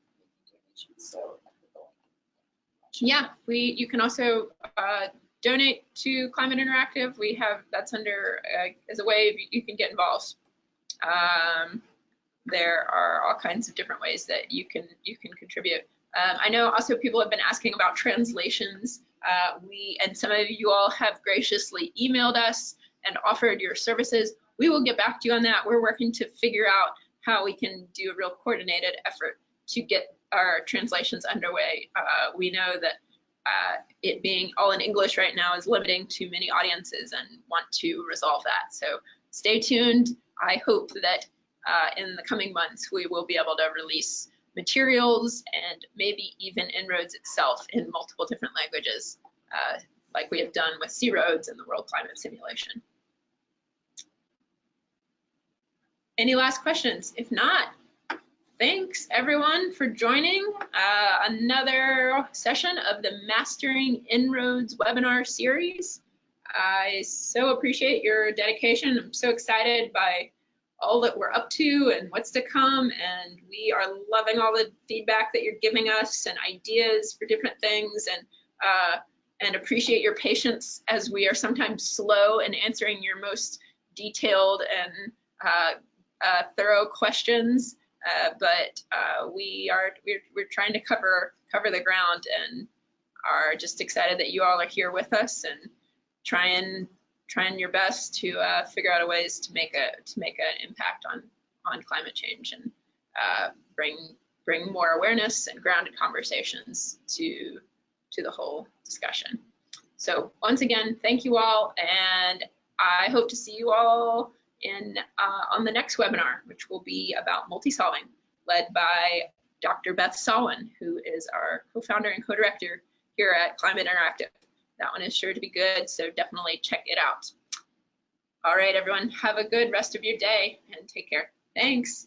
donations, so yeah, we you can also uh, donate to Climate Interactive. We have that's under uh, as a way you can get involved. Um, there are all kinds of different ways that you can you can contribute. Um, I know also people have been asking about translations. Uh, we and some of you all have graciously emailed us and offered your services. We will get back to you on that. We're working to figure out how we can do a real coordinated effort to get our translations underway. Uh, we know that uh, it being all in English right now is limiting to many audiences and want to resolve that. So stay tuned. I hope that uh, in the coming months we will be able to release materials and maybe even En-ROADS itself in multiple different languages, uh, like we have done with C-ROADS and the World Climate Simulation. Any last questions? If not, thanks everyone for joining uh, another session of the Mastering En-ROADS webinar series. I so appreciate your dedication. I'm so excited by all that we're up to and what's to come. And we are loving all the feedback that you're giving us and ideas for different things and uh, and appreciate your patience as we are sometimes slow in answering your most detailed and uh, uh, thorough questions, uh, but uh, we are we're, we're trying to cover cover the ground and are just excited that you all are here with us and trying trying your best to uh, figure out ways to make a to make an impact on on climate change and uh, bring bring more awareness and grounded conversations to to the whole discussion. So once again, thank you all, and I hope to see you all in uh, on the next webinar, which will be about multi-solving, led by Dr. Beth Sawin, who is our co-founder and co-director here at Climate Interactive. That one is sure to be good, so definitely check it out. All right, everyone, have a good rest of your day and take care. Thanks.